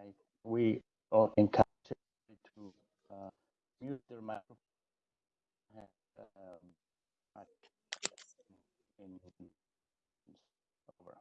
I, we all encourage to uh, mute their microphone. Um, in, over.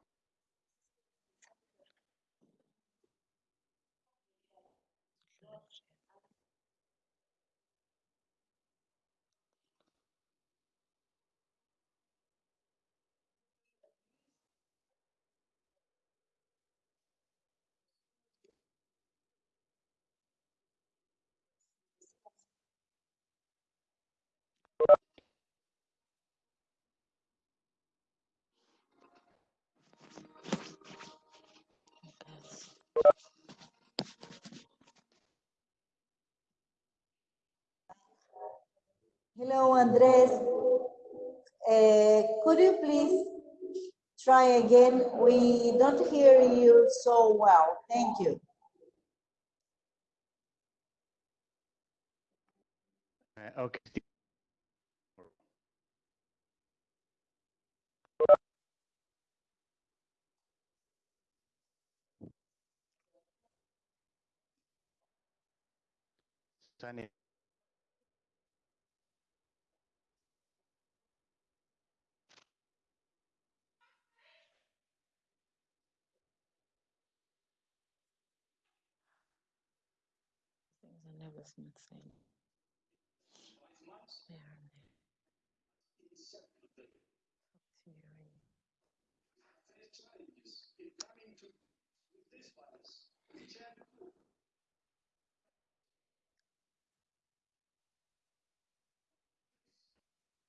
Hello, Andres. Uh, could you please try again? We don't hear you so well. Thank you. Uh, okay. Sunny. Things are never smooth sailing. Where are they? Theory.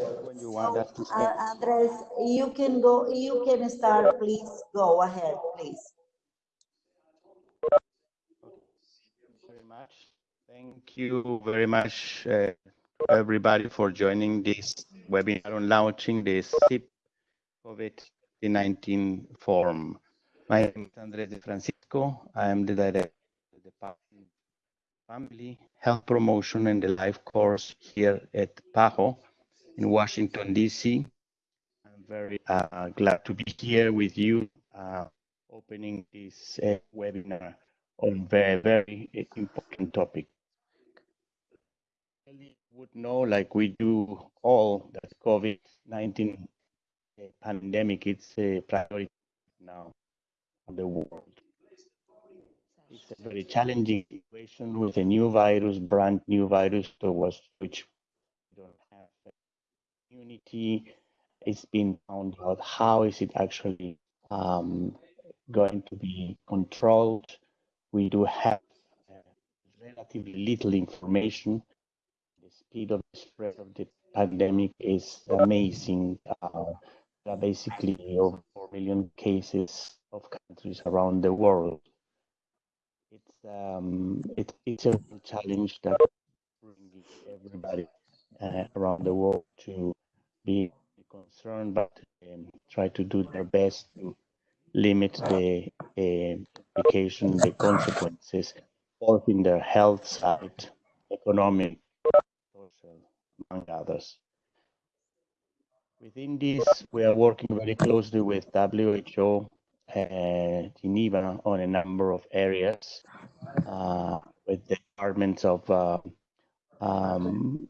when you want us to Uh. Andres, you can go, you can start, please. Go ahead, please. very much. Thank you very much, uh, everybody, for joining this webinar on launching the SIP COVID-19 forum. My name is Andres de Francisco. I am the director of the Family Health Promotion and the Life Course here at PAHO in Washington, D.C. I'm very uh, glad to be here with you, uh, opening this uh, webinar on very, very important topic. Really would know, like we do all, that COVID-19 pandemic is a priority now in the world. It's a very challenging situation with a new virus, brand new virus towards which immunity. It's been found out how is it actually um, going to be controlled we do have uh, relatively little information. The speed of the spread of the pandemic is amazing. Uh, there are basically over 4 million cases of countries around the world. It's, um, it, it's a challenge that everybody uh, around the world to be concerned, but um, try to do their best to limit the uh, implication, the consequences, both in their health side, economic, social, among others. Within this, we are working very closely with WHO uh, Geneva on a number of areas, uh, with the departments of, uh, um,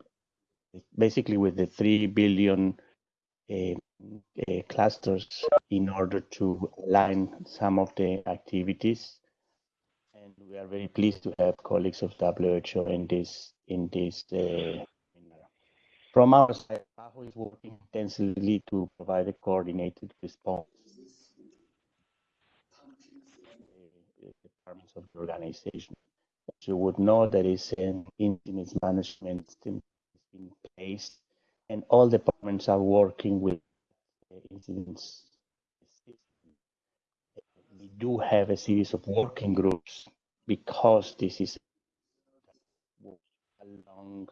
basically with the 3 billion uh, uh, clusters in order to align some of the activities. And we are very pleased to have colleagues of WHO in this in this. Uh, from our side, PAHO is working intensively to provide a coordinated response. The departments of the organization. As you would know, there is an incident management system in place, and all departments are working with incidents. We do have a series of working groups because this is along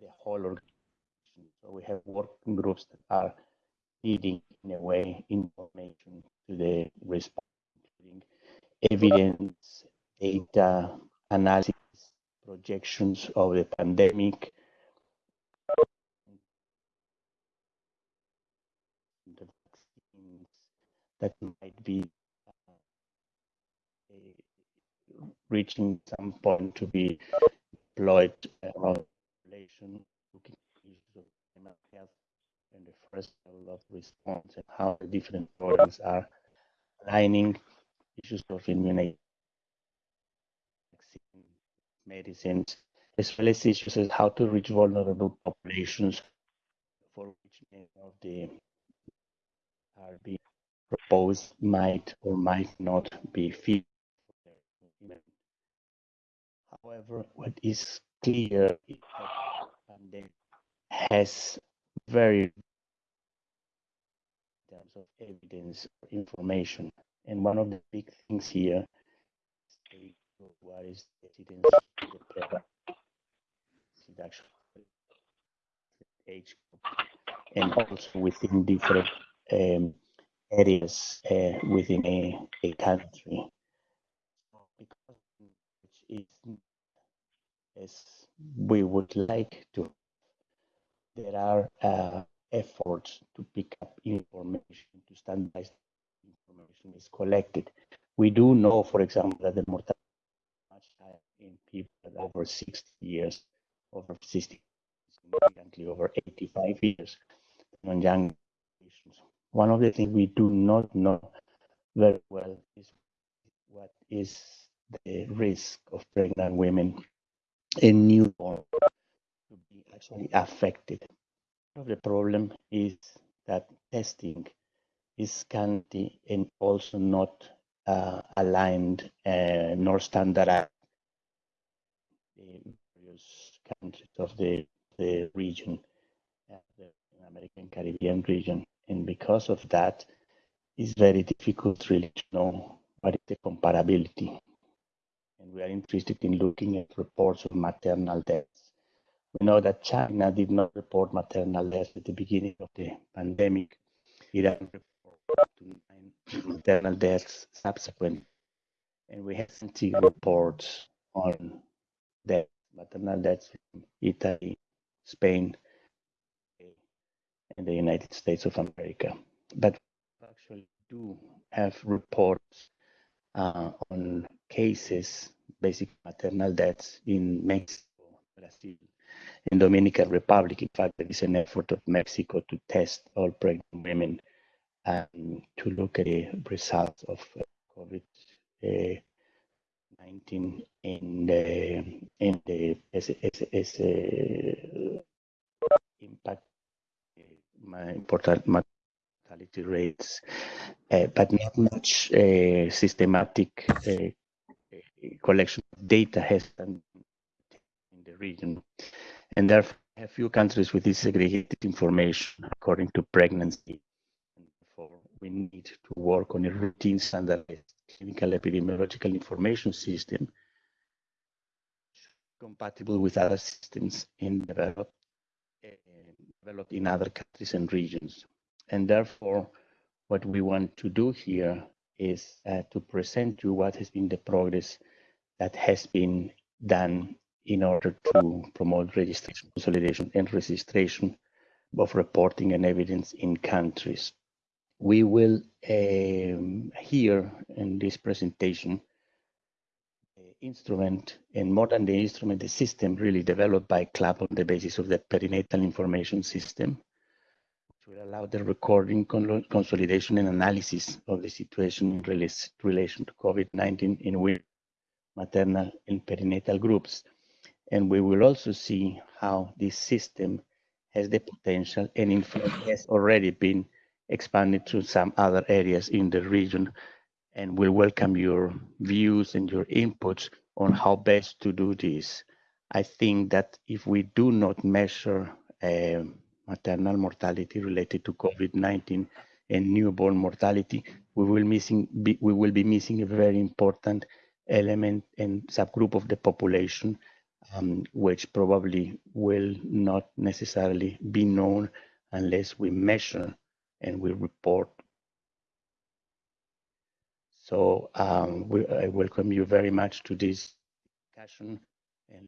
the whole organization. So we have working groups that are feeding in a way information to the response, including evidence, data, analysis, projections of the pandemic, the vaccines that might be uh, reaching some point to be deployed around population, looking at issues of health and the first level of response and how the different programs are aligning issues of immunization, medicines, as well as issues as how to reach vulnerable populations for which many of the are being proposed might or might not be fit. However, what is clear is that pandemic has very in terms of evidence or information. And one of the big things here is what is the evidence of the reduction age and also within different um, areas uh, within a, a country. Because it's as we would like to, there are uh, efforts to pick up information, to standardize information is collected. We do know, for example, that the mortality is much higher in people over 60 years, over 60, significantly over 85 years, than young patients. One of the things we do not know very well is what is the risk of pregnant women and newborn to be actually affected. The problem is that testing is scanty and also not uh, aligned uh, nor standardized in various countries of the, the region, uh, the American Caribbean region. And because of that, it's very difficult really to know what is the comparability. And we are interested in looking at reports of maternal deaths. We know that China did not report maternal deaths at the beginning of the pandemic. Iran reported maternal deaths subsequent. And we have seen reports on deaths, maternal deaths in Italy, Spain, and the United States of America. But we actually do have reports uh, on cases, basic maternal deaths in Mexico, Brazil, and Dominican Republic. In fact, there is an effort of Mexico to test all pregnant women and to look at the results of uh, COVID. Uh, 19 in the in the as, as, as uh, impact mortality rates, uh, but not much uh, systematic uh, collection of data has been in the region. And therefore, a few countries with disaggregated information according to pregnancy. Therefore, we need to work on a routine standardized clinical epidemiological information system compatible with other systems in developed developed in other countries and regions. And therefore, what we want to do here is uh, to present you what has been the progress that has been done in order to promote registration, consolidation, and registration of reporting and evidence in countries. We will um, here in this presentation instrument, and more than the instrument, the system really developed by CLAP on the basis of the perinatal information system, which will allow the recording, consolidation, and analysis of the situation in relation to COVID-19 in women, maternal and perinatal groups. And we will also see how this system has the potential and in fact has already been expanded to some other areas in the region and we'll welcome your views and your inputs on how best to do this. I think that if we do not measure uh, maternal mortality related to COVID-19 and newborn mortality, we will missing be, we will be missing a very important element and subgroup of the population, um, which probably will not necessarily be known unless we measure and we report. So um, we, I welcome you very much to this discussion and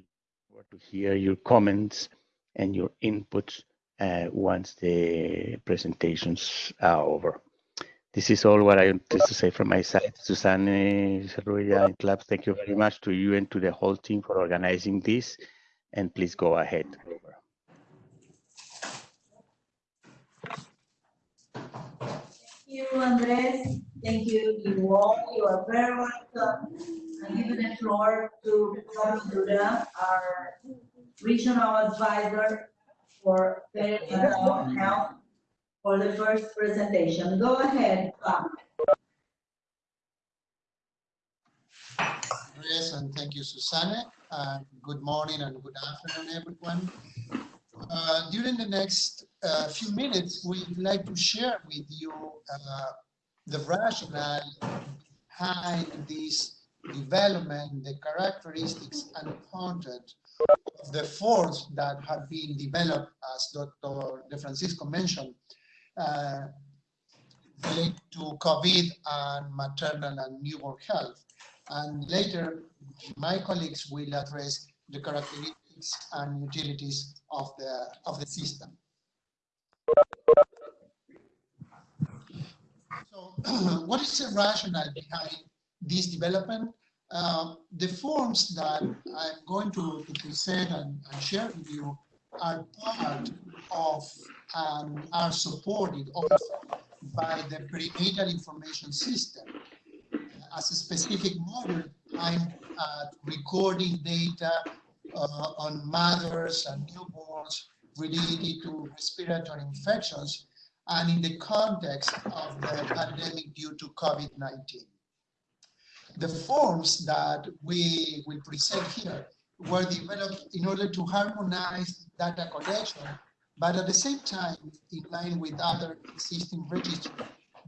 to hear your comments and your inputs uh, once the presentations are over. This is all what I wanted to say from my side. Susanne, Serruya, and Clubs, thank you very much to you and to the whole team for organizing this. And please go ahead. Thank you, Andres. Thank you, you all. You are very welcome. I give the floor to Carlos Duran, our regional advisor for mental health for the first presentation. Go ahead, Bob. Yes, and thank you, Susanne. Uh, good morning and good afternoon, everyone. Uh, during the next uh, few minutes, we'd like to share with you uh, the rationale behind this development, the characteristics and content of the forms that have been developed, as Dr. De Francisco mentioned, uh, related to COVID and maternal and newborn health. And later, my colleagues will address the characteristics and utilities of the, of the system. So what is the rationale behind this development? Uh, the forms that I'm going to, to present and, and, share with you are part of and are supported also by the perinatal information system. As a specific model, I'm uh, recording data uh, on mothers and newborns related to respiratory infections and in the context of the pandemic due to COVID-19 the forms that we will present here were developed in order to harmonize data collection, but at the same time, in line with other existing registries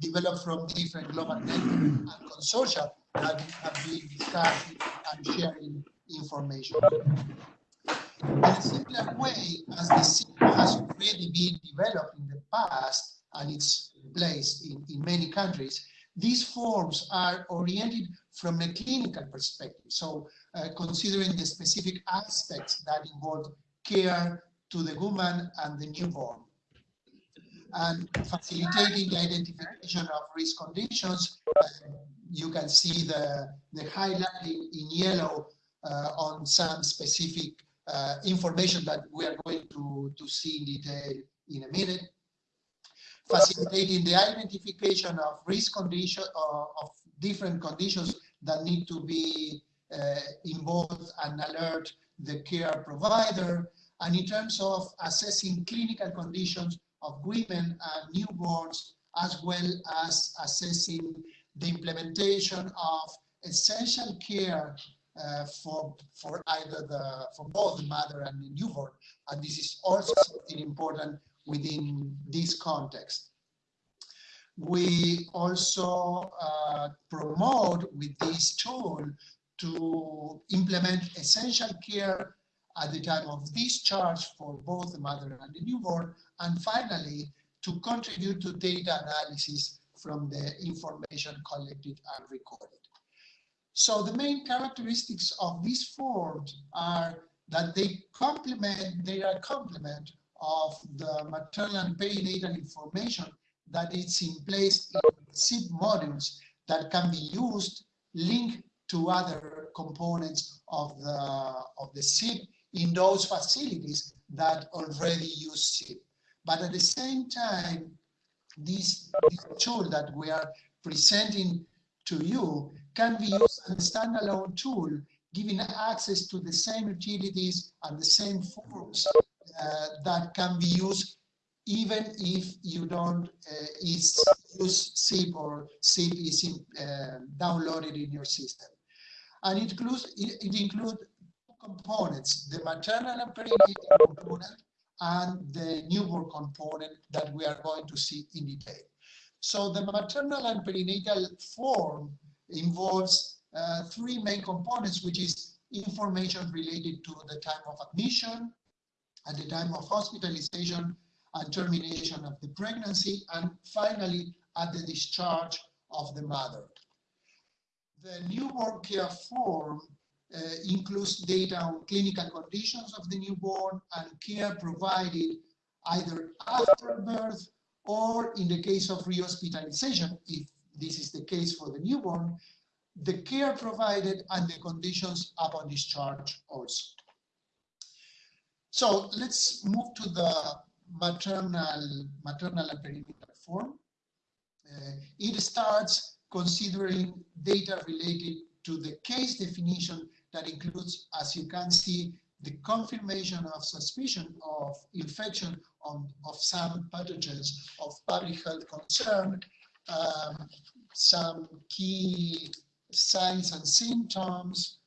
developed from different global networks and consortia that have been discussing and sharing information. In a similar way as the system has already been developed in the past and it's placed in, in many countries, these forms are oriented from a clinical perspective. So uh, considering the specific aspects that involve care to the woman and the newborn. And facilitating the identification of risk conditions, uh, you can see the, the highlighting in yellow uh, on some specific uh, information that we are going to, to see in detail in a minute facilitating the identification of risk conditions uh, of different conditions that need to be uh, involved and alert the care provider. And in terms of assessing clinical conditions of women and newborns, as well as assessing the implementation of essential care uh, for for either the for both the mother and the newborn and this is also something important within this context. We also uh, promote with this tool to implement essential care at the time of discharge for both the mother and the newborn, and finally, to contribute to data analysis from the information collected and recorded. So the main characteristics of these forms are that they complement, they are complement of the maternal and perinatal information that is in place in SIP modules that can be used linked to other components of the, of the SIP in those facilities that already use SIP. But at the same time, this, this tool that we are presenting to you can be used as a standalone tool, giving access to the same utilities and the same forms uh, that can be used even if you don't uh, use SIP or SIP is in, uh, downloaded in your system. And it includes, it, it includes components, the maternal and perinatal component and the newborn component that we are going to see in detail. So the maternal and perinatal form involves uh, three main components, which is information related to the time of admission, at the time of hospitalization and termination of the pregnancy, and finally at the discharge of the mother. The newborn care form uh, includes data on clinical conditions of the newborn and care provided either after birth or in the case of rehospitalization, if this is the case for the newborn, the care provided and the conditions upon discharge also. So let's move to the maternal, maternal and perinatal form. Uh, it starts considering data related to the case definition that includes, as you can see, the confirmation of suspicion of infection on, of some pathogens of public health concern, um, some key signs and symptoms,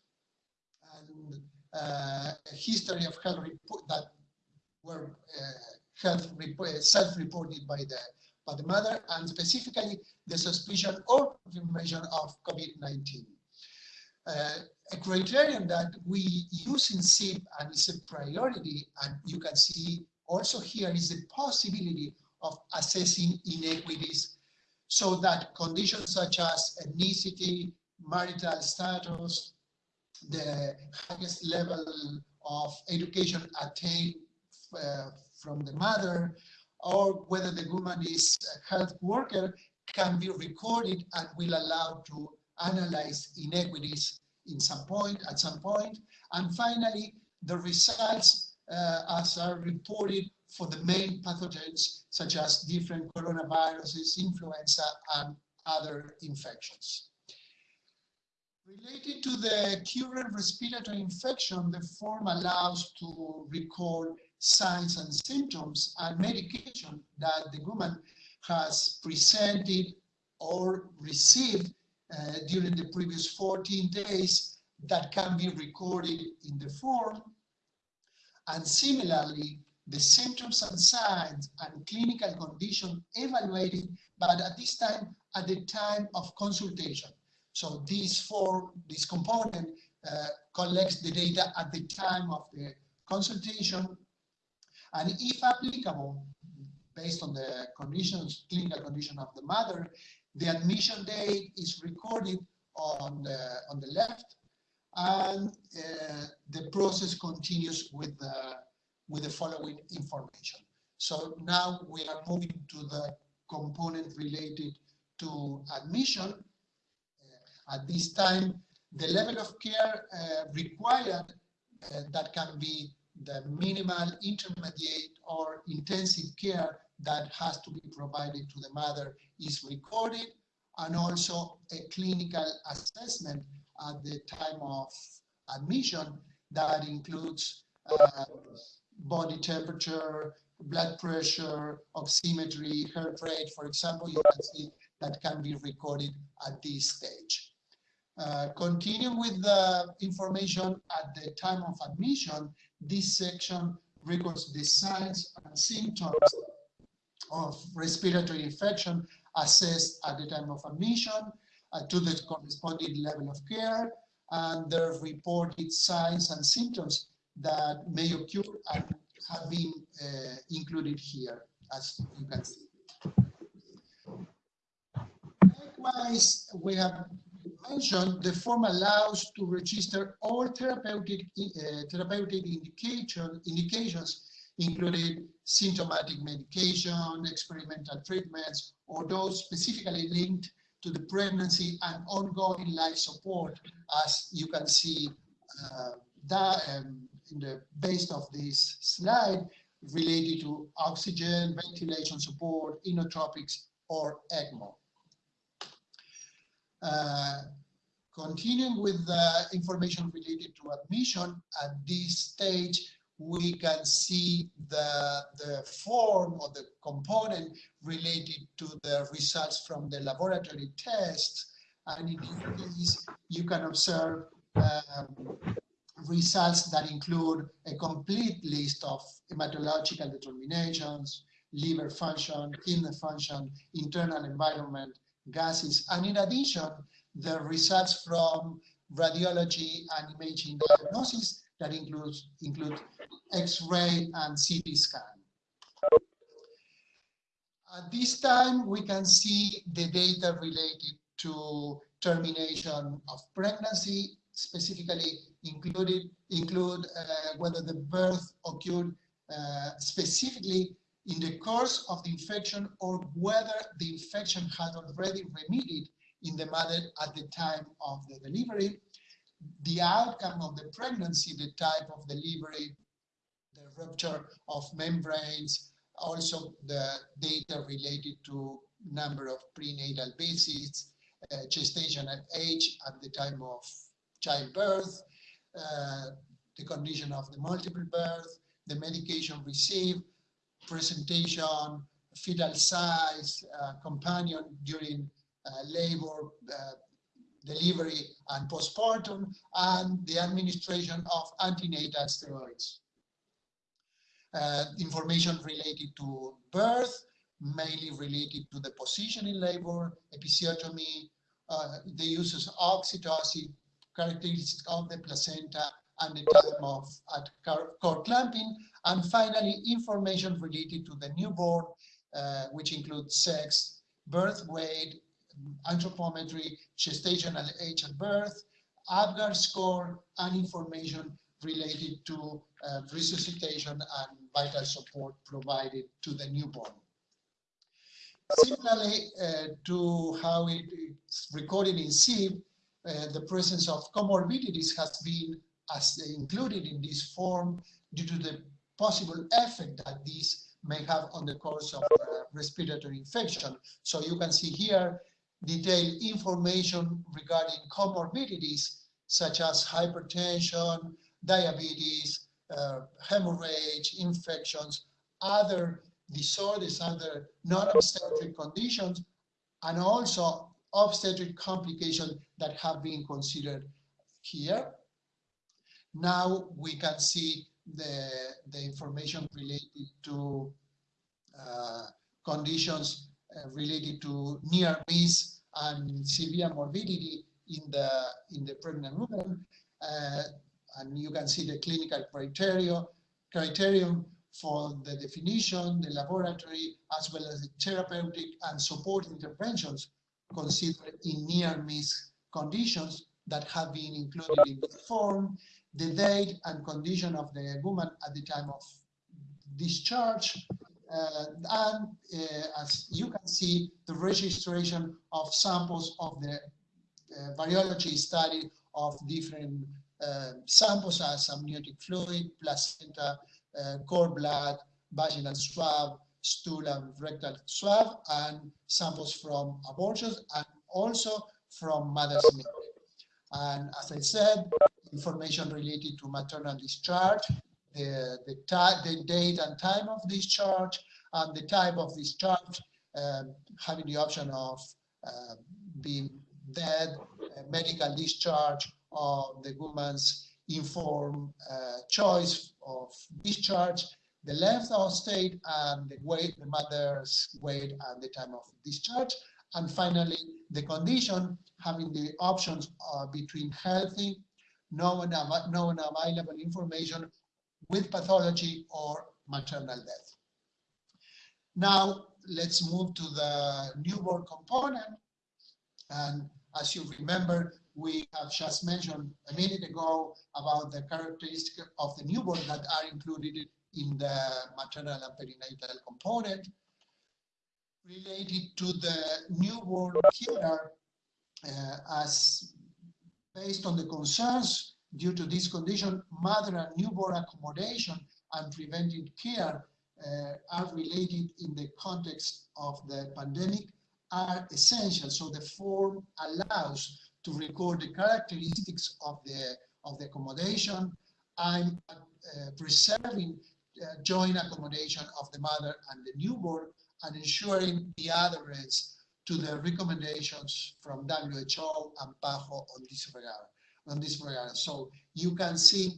and uh, a history of health report that were uh, health self-reported by the by the mother, and specifically the suspicion or confirmation of COVID-19. Uh, a criterion that we use in SIP and is a priority, and you can see also here is the possibility of assessing inequities so that conditions such as ethnicity, marital status, the highest level of education attained uh, from the mother, or whether the woman is a health worker can be recorded and will allow to analyze inequities in some point, at some point. And finally, the results as are reported for the main pathogens, such as different coronaviruses, influenza, and other infections. Related to the current respiratory infection, the form allows to record signs and symptoms and medication that the woman has presented or received uh, during the previous 14 days that can be recorded in the form. And similarly, the symptoms and signs and clinical condition evaluated, but at this time, at the time of consultation. So this form, this component uh, collects the data at the time of the consultation, and if applicable, based on the conditions, clinical condition of the mother, the admission date is recorded on the, on the left, and uh, the process continues with the, with the following information. So now we are moving to the component related to admission. Uh, at this time, the level of care uh, required uh, that can be the minimal, intermediate, or intensive care that has to be provided to the mother is recorded and also a clinical assessment at the time of admission that includes uh, body temperature, blood pressure, oximetry, heart rate, for example, you can see that can be recorded at this stage. Uh, continuing with the information at the time of admission, this section records the signs and symptoms of respiratory infection assessed at the time of admission to the corresponding level of care and the reported signs and symptoms that may occur and have been uh, included here, as you can see. Likewise, we have mentioned the form allows to register all therapeutic, uh, therapeutic indication, indications including symptomatic medication, experimental treatments, or those specifically linked to the pregnancy and ongoing life support, as you can see uh, that, um, in the base of this slide, related to oxygen, ventilation support, inotropics, or ECMO. Uh, continuing with the information related to admission, at this stage, we can see the, the form or the component related to the results from the laboratory tests. And in this case, you can observe um, results that include a complete list of hematological determinations, liver function, kidney function, internal environment, gases, and in addition, the results from radiology and imaging diagnosis that includes include X-ray and CT scan. At this time, we can see the data related to termination of pregnancy, specifically included include uh, whether the birth occurred uh, specifically in the course of the infection or whether the infection had already remitted in the mother at the time of the delivery, the outcome of the pregnancy, the type of delivery, the rupture of membranes, also the data related to number of prenatal visits, uh, gestational age at the time of childbirth, uh, the condition of the multiple birth, the medication received, presentation, fetal size, uh, companion during uh, labor, uh, delivery and postpartum, and the administration of antenatal steroids. Uh, information related to birth, mainly related to the position in labor, episiotomy, uh, the uses of oxytocin, characteristics of the placenta, and the time of at cord clamping, and finally information related to the newborn, uh, which includes sex, birth weight, anthropometry, gestational age at birth, APGAR score, and information related to uh, resuscitation and vital support provided to the newborn. Similarly uh, to how it is recorded in SIP, uh, the presence of comorbidities has been as included in this form due to the possible effect that these may have on the course of uh, respiratory infection. So you can see here detailed information regarding comorbidities such as hypertension, diabetes, uh, hemorrhage, infections, other disorders, other non-obstetric conditions, and also obstetric complications that have been considered here. Now we can see the, the information related to uh, conditions uh, related to near miss and severe morbidity in the in the pregnant woman uh, and you can see the clinical criteria criterion for the definition the laboratory as well as the therapeutic and support interventions considered in near miss conditions that have been included in the form the date and condition of the woman at the time of discharge and uh, as you can see, the registration of samples of the uh, virology study of different samples as amniotic fluid, placenta, cord blood, vaginal swab, stool and rectal swab, and samples from abortions, and also from mother's milk. And as I said, information related to maternal discharge, the, the, the date and time of discharge, and the type of discharge, um, having the option of uh, being dead, uh, medical discharge, or the woman's informed uh, choice of discharge, the length of state and the weight, the mother's weight and the time of discharge. And finally, the condition, having the options uh, between healthy, known, known available information with pathology or maternal death. Now, let's move to the newborn component. And as you remember, we have just mentioned a minute ago about the characteristics of the newborn that are included in the maternal and perinatal component. Related to the newborn care, uh, as based on the concerns due to this condition, mother and newborn accommodation and preventive care uh, are related in the context of the pandemic are essential. So the form allows to record the characteristics of the of the accommodation. I'm uh, preserving uh, joint accommodation of the mother and the newborn and ensuring the adherence to the recommendations from WHO and PAHO on this regard. On this regard. So you can see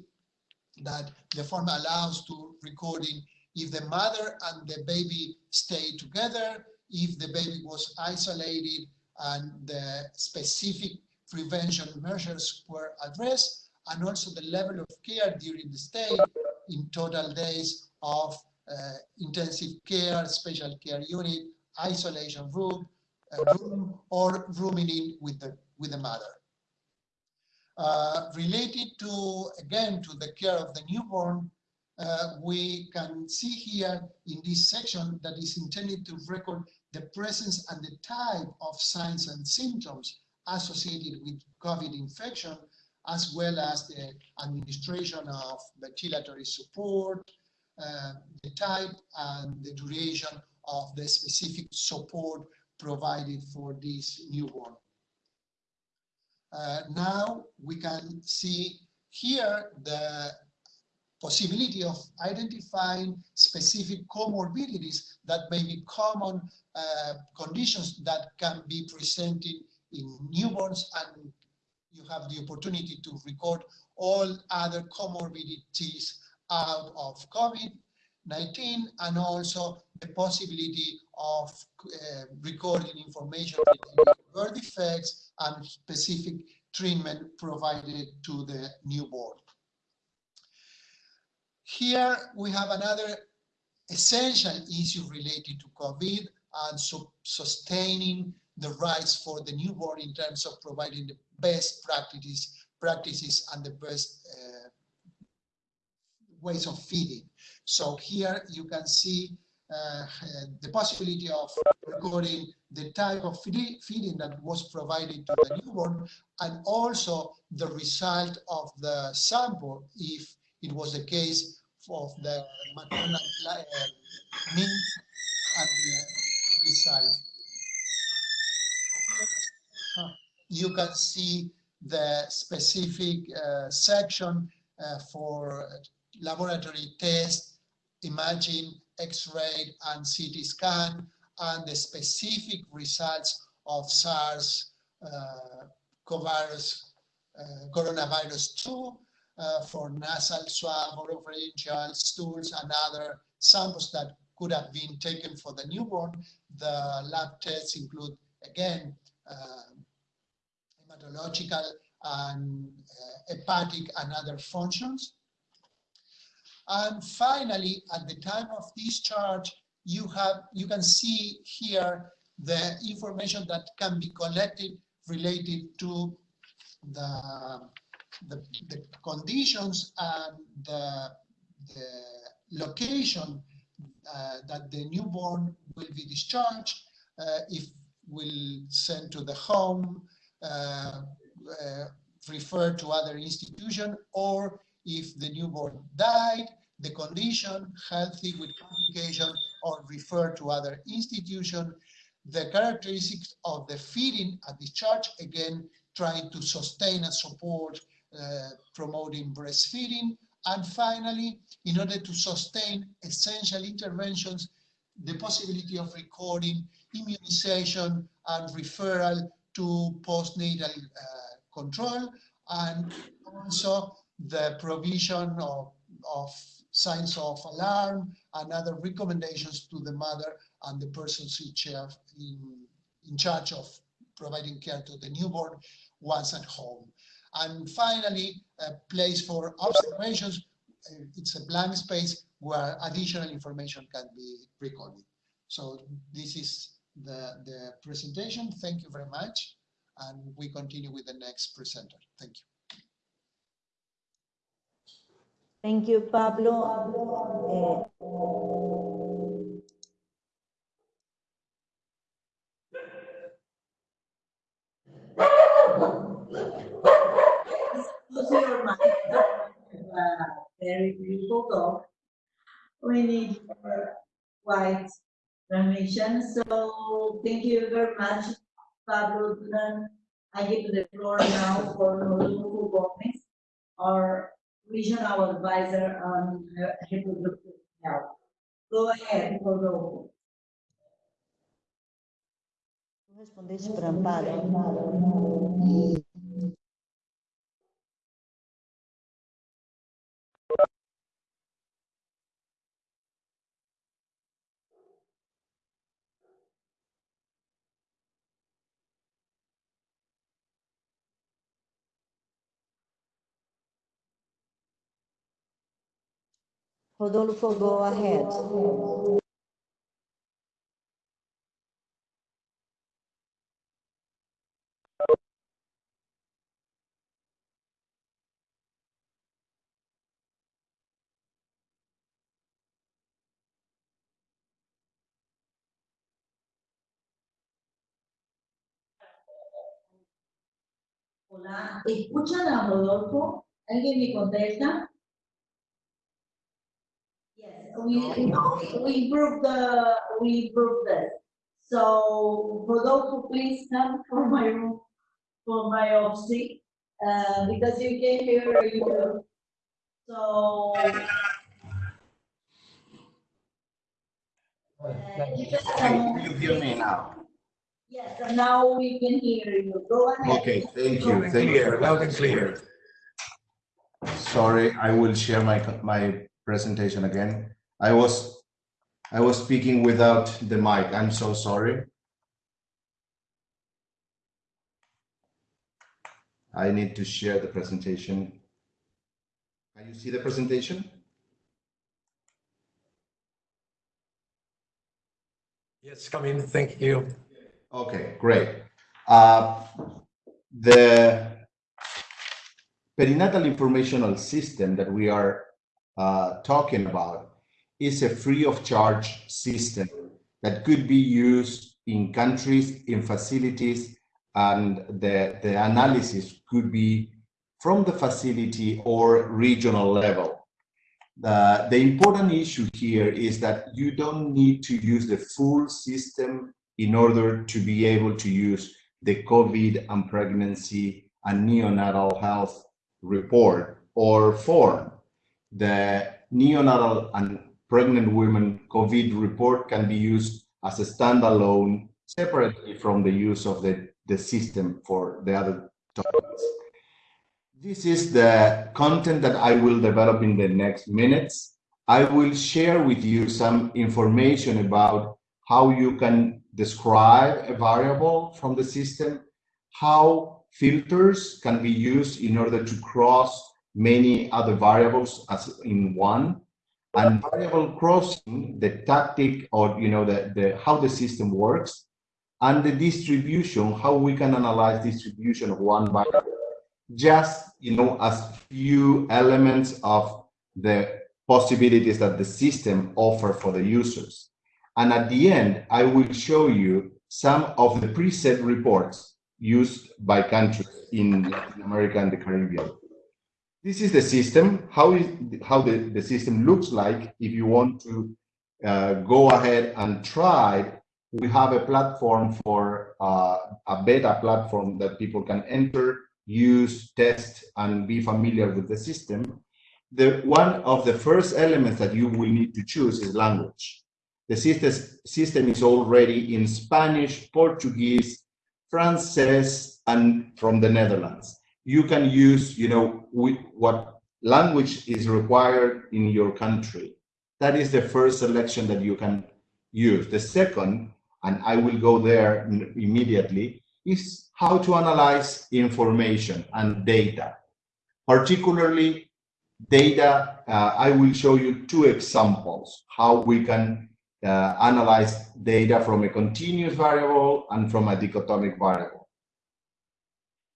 that the form allows to recording if the mother and the baby stay together, if the baby was isolated and the specific prevention measures were addressed and also the level of care during the stay in total days of uh, intensive care, special care unit, isolation room, uh, room or rooming in with the, with the mother. Uh, related to, again, to the care of the newborn, uh, we can see here in this section that is intended to record the presence and the type of signs and symptoms associated with COVID infection, as well as the administration of ventilatory support, uh, the type and the duration of the specific support provided for this newborn. Uh, now we can see here the possibility of identifying specific comorbidities that may be common uh, conditions that can be presented in newborns and you have the opportunity to record all other comorbidities out of COVID-19 and also the possibility of uh, recording information related birth defects and specific treatment provided to the newborn. Here we have another essential issue related to COVID and sustaining the rights for the newborn in terms of providing the best practices, practices and the best uh, ways of feeding. So here you can see the possibility of recording the type of feeding that was provided to the newborn and also the result of the sample if it was the case of the maternal uh, meat and the result. You can see the specific uh, section uh, for laboratory tests, imaging, X-ray and CT scan, and the specific results of SARS uh, coronavirus, uh, coronavirus 2 uh, for nasal swab, oropharyngeal, stools, and other samples that could have been taken for the newborn. The lab tests include, again, uh, hematological and uh, hepatic and other functions. And finally, at the time of discharge, you have you can see here the information that can be collected related to the the, the conditions and the, the location uh, that the newborn will be discharged, uh, if will send to the home, uh, uh referred to other institution, or if the newborn died, the condition, healthy with complication, or referred to other institution, the characteristics of the feeding at discharge, again, trying to sustain and support uh, promoting breastfeeding. And finally, in order to sustain essential interventions, the possibility of recording immunization and referral to postnatal uh, control, and also the provision of, of signs of alarm and other recommendations to the mother and the person in charge, in, in charge of providing care to the newborn once at home. And finally, a place for observations. Uh, it's a blank space where additional information can be recorded. So this is the, the presentation. Thank you very much. And we continue with the next presenter. Thank you. Thank you, Pablo. Uh, very beautiful dog. We need white permission. So thank you very much, Pablo. I give the floor now for Rodolfo Gomez, our regional advisor on reproductive health. Go ahead, Rodolfo. Respondesse para Amparo. Rodolfo, go ahead. Hola, ¿escuchan a Rodolfo? ¿Alguien me contesta? Yes, we, we improved the, we improved this. So Rodolfo, please come for my room, for my office, uh, because you came here. you. So. uh, you can come- You hear me now? Yes, and now we can hear you. Go ahead. Okay, thank you, thank you. Clear, loud and clear. Sorry, I will share my, my presentation again. I was, I was speaking without the mic. I'm so sorry. I need to share the presentation. Can you see the presentation? Yes, come in, thank you. Okay, great. Uh, The perinatal informational system that we are uh, talking about is a free of charge system that could be used in countries, in facilities, and the, the analysis could be from the facility or regional level. The, the important issue here is that you don't need to use the full system in order to be able to use the COVID and pregnancy and neonatal health report or form. The neonatal and pregnant women COVID report can be used as a standalone separately from the use of the, the system for the other topics. This is the content that I will develop in the next minutes. I will share with you some information about how you can describe a variable from the system, how filters can be used in order to cross many other variables as in one, and variable crossing, the tactic or you know the, the how the system works, and the distribution, how we can analyze distribution of one variable, just you know as few elements of the possibilities that the system offer for the users. And at the end, I will show you some of the preset reports used by countries in Latin America and the Caribbean. This is the system, how, is, how the, the system looks like if you want to uh, go ahead and try. We have a platform for uh, a beta platform that people can enter, use, test, and be familiar with the system. The one of the first elements that you will need to choose is language. The system, system is already in Spanish, Portuguese, Frances, and from the Netherlands. You can use, you know, what language is required in your country. That is the first selection that you can use. The second, and I will go there immediately, is how to analyze information and data. Particularly data, uh, I will show you two examples, how we can uh, analyze data from a continuous variable and from a dichotomic variable.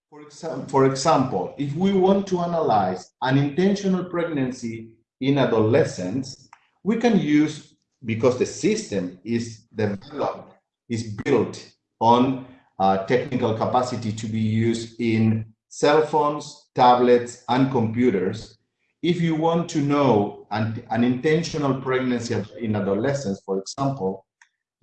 For, exa for example, if we want to analyze an intentional pregnancy in adolescents, we can use, because the system is developed, is built on uh, technical capacity to be used in cell phones, tablets, and computers, if you want to know an, an intentional pregnancy in adolescents, for example,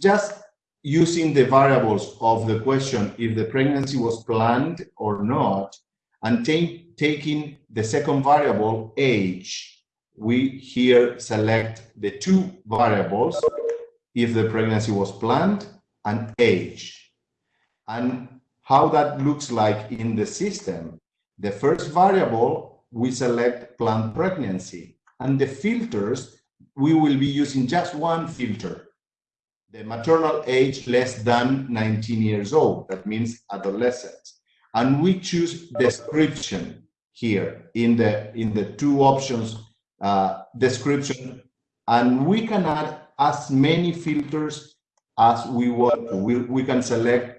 just using the variables of the question if the pregnancy was planned or not, and taking the second variable, age, we here select the two variables, if the pregnancy was planned and age. And how that looks like in the system. The first variable we select planned pregnancy. And the filters, we will be using just one filter, the maternal age less than 19 years old. That means adolescents. And we choose description here in the, in the two options, uh, description and we can add as many filters as we want. We, we can select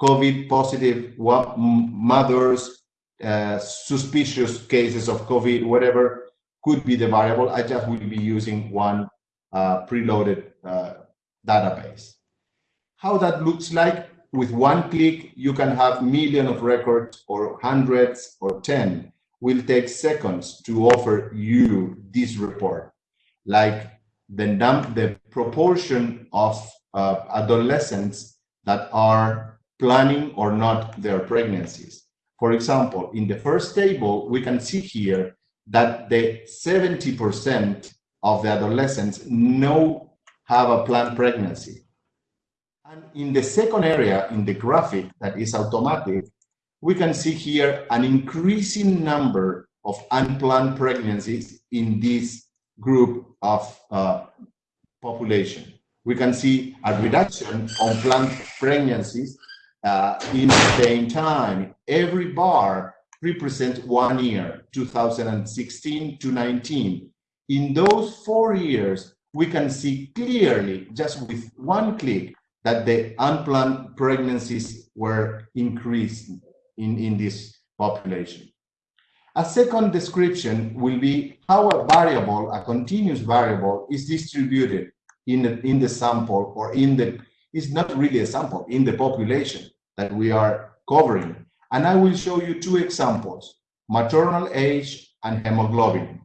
COVID positive mothers, uh, suspicious cases of COVID, whatever could be the variable. I just will be using one uh, preloaded uh, database. How that looks like, with one click, you can have million of records or hundreds or 10. Will take seconds to offer you this report. Like the, the proportion of uh, adolescents that are planning or not their pregnancies. For example, in the first table, we can see here that the 70% of the adolescents know have a planned pregnancy. And in the second area, in the graphic that is automatic, we can see here an increasing number of unplanned pregnancies in this group of uh, population. We can see a reduction on planned pregnancies uh, in the same time. Every bar represents one year, 2016 to 19. In those four years, we can see clearly, just with one click, that the unplanned pregnancies were increased in, in this population. A second description will be how a variable, a continuous variable, is distributed in the, in the sample or in the, it's not really a sample, in the population that we are covering. And I will show you two examples, maternal age and hemoglobin.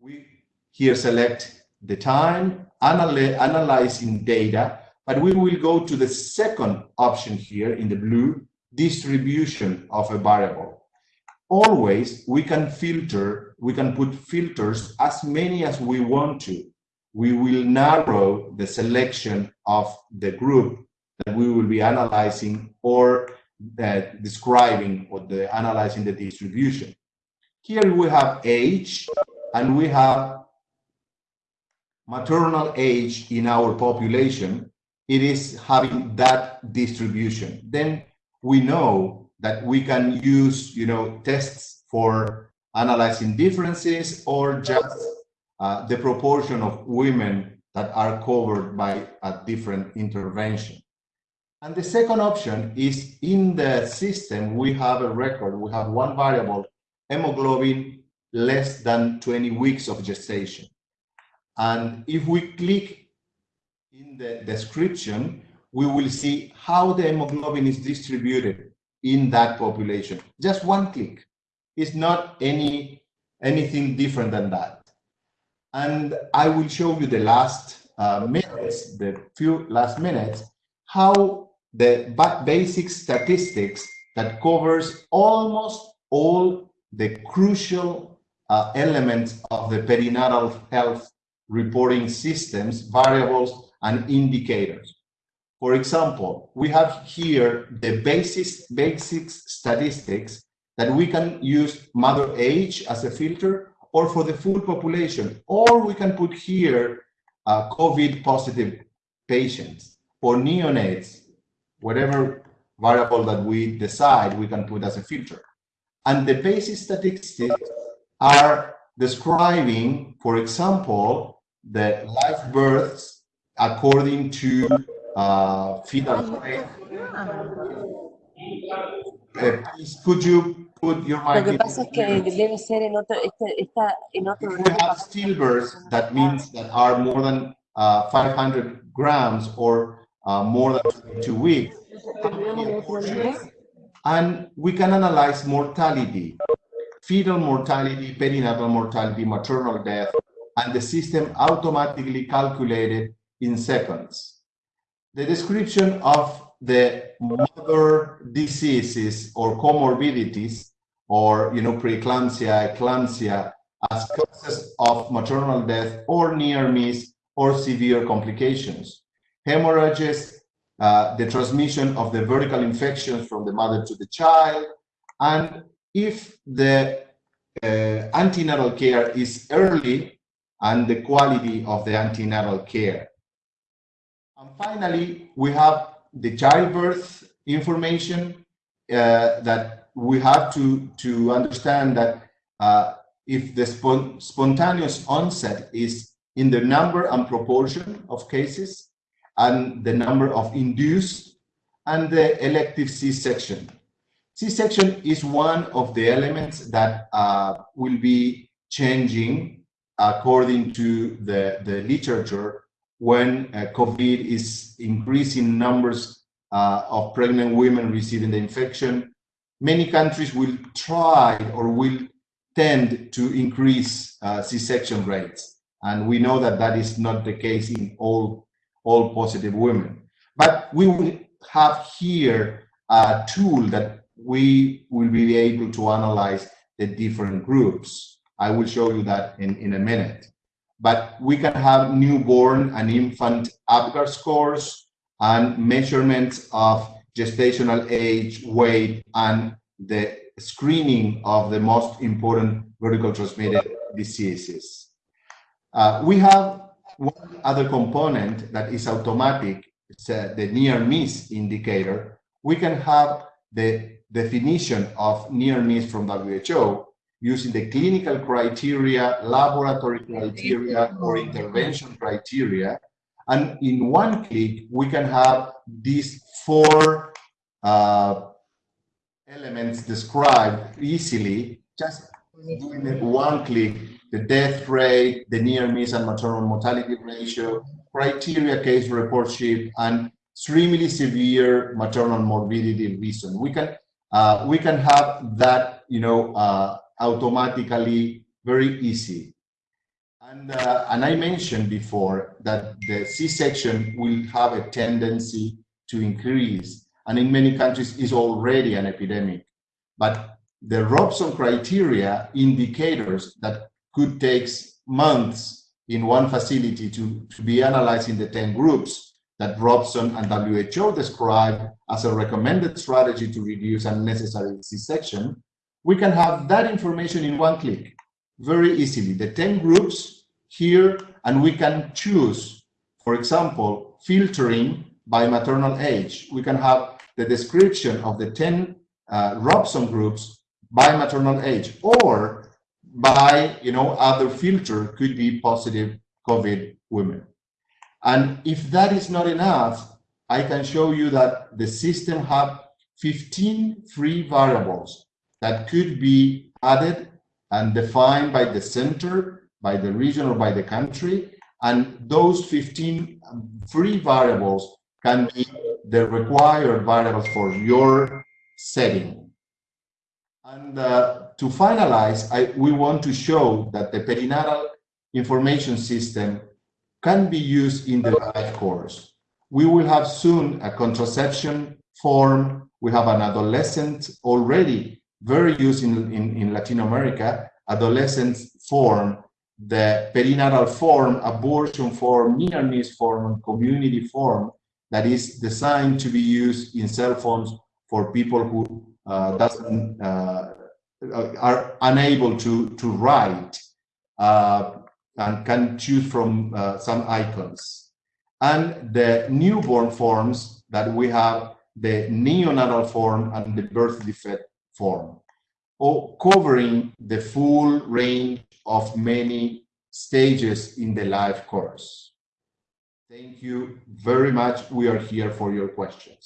We here select the time, analy analyzing data, but we will go to the second option here in the blue, distribution of a variable. Always we can filter, we can put filters as many as we want to. We will narrow the selection of the group that we will be analyzing or uh, describing or the analyzing the distribution. Here we have age and we have maternal age in our population. It is having that distribution. Then we know that we can use, you know, tests for analyzing differences or just uh, the proportion of women that are covered by a different intervention. And the second option is in the system, we have a record, we have one variable, hemoglobin less than 20 weeks of gestation. And if we click in the description, we will see how the hemoglobin is distributed in that population. Just one click. It's not any anything different than that. And I will show you the last uh, minutes, the few last minutes, how the basic statistics that covers almost all the crucial uh, elements of the perinatal health reporting systems, variables, and indicators. For example, we have here the basic, basic statistics that we can use mother age as a filter or for the full population, or we can put here uh, COVID positive patients or neonates whatever variable that we decide we can put as a filter. And the basic statistics are describing, for example, the live births according to uh, fetal weight. Uh, please, could you put your Lo mic que in? pasa es que debe ser en otro, este, está en otro. If we have stillbirths, that means that are more than uh, 500 grams or uh, more than two weeks. And we can analyze mortality, fetal mortality, perinatal mortality, maternal death, and the system automatically calculated in seconds. The description of the mother diseases or comorbidities, or you know, preeclampsia, eclampsia, as causes of maternal death or near miss or severe complications. Hemorrhages, uh, the transmission of the vertical infections from the mother to the child, and if the uh, antenatal care is early and the quality of the antenatal care. And finally, we have the childbirth information uh, that we have to, to understand that uh, if the spon spontaneous onset is in the number and proportion of cases and the number of induced and the elective C-section. C-section is one of the elements that uh, will be changing according to the, the literature when uh, COVID is increasing numbers uh, of pregnant women receiving the infection. Many countries will try or will tend to increase uh, C-section rates. And we know that that is not the case in all, all positive women. But we will have here a tool that we will be able to analyze the different groups. I will show you that in, in a minute. But we can have newborn and infant APGAR scores and measurements of gestational age, weight, and the screening of the most important vertical transmitted diseases. Uh, we have one other component that is automatic, it's uh, the near miss indicator. We can have the definition of near miss from WHO using the clinical criteria, laboratory criteria, or intervention criteria. And in one click, we can have these four uh, elements described easily, just doing one click, the death rate, the near miss and maternal mortality ratio, criteria case report sheet, and extremely severe maternal morbidity reason. We can uh, we can have that, you know, uh, automatically very easy. And, uh, and I mentioned before that the C-section will have a tendency to increase and in many countries is already an epidemic. But the Robson criteria indicators that could take months in one facility to, to be analyzed in the 10 groups that Robson and WHO described as a recommended strategy to reduce unnecessary C-section, we can have that information in one click very easily. The 10 groups here, and we can choose, for example, filtering by maternal age. We can have the description of the 10 uh, Robson groups by maternal age or by, you know, other filter could be positive COVID women. And if that is not enough, I can show you that the system have 15 free variables that could be added and defined by the center, by the region, or by the country. And those 15 free variables can be the required variables for your setting. And uh, to finalize, I, we want to show that the perinatal information system can be used in the life course. We will have soon a contraception form. We have an adolescent already very used in, in, in Latin America, adolescent form, the perinatal form, abortion form, near-miss form, community form that is designed to be used in cell phones for people who uh, doesn't uh, are unable to to write uh, and can choose from uh, some icons. And the newborn forms that we have, the neonatal form and the birth defect form, or covering the full range of many stages in the life course. Thank you very much. We are here for your questions.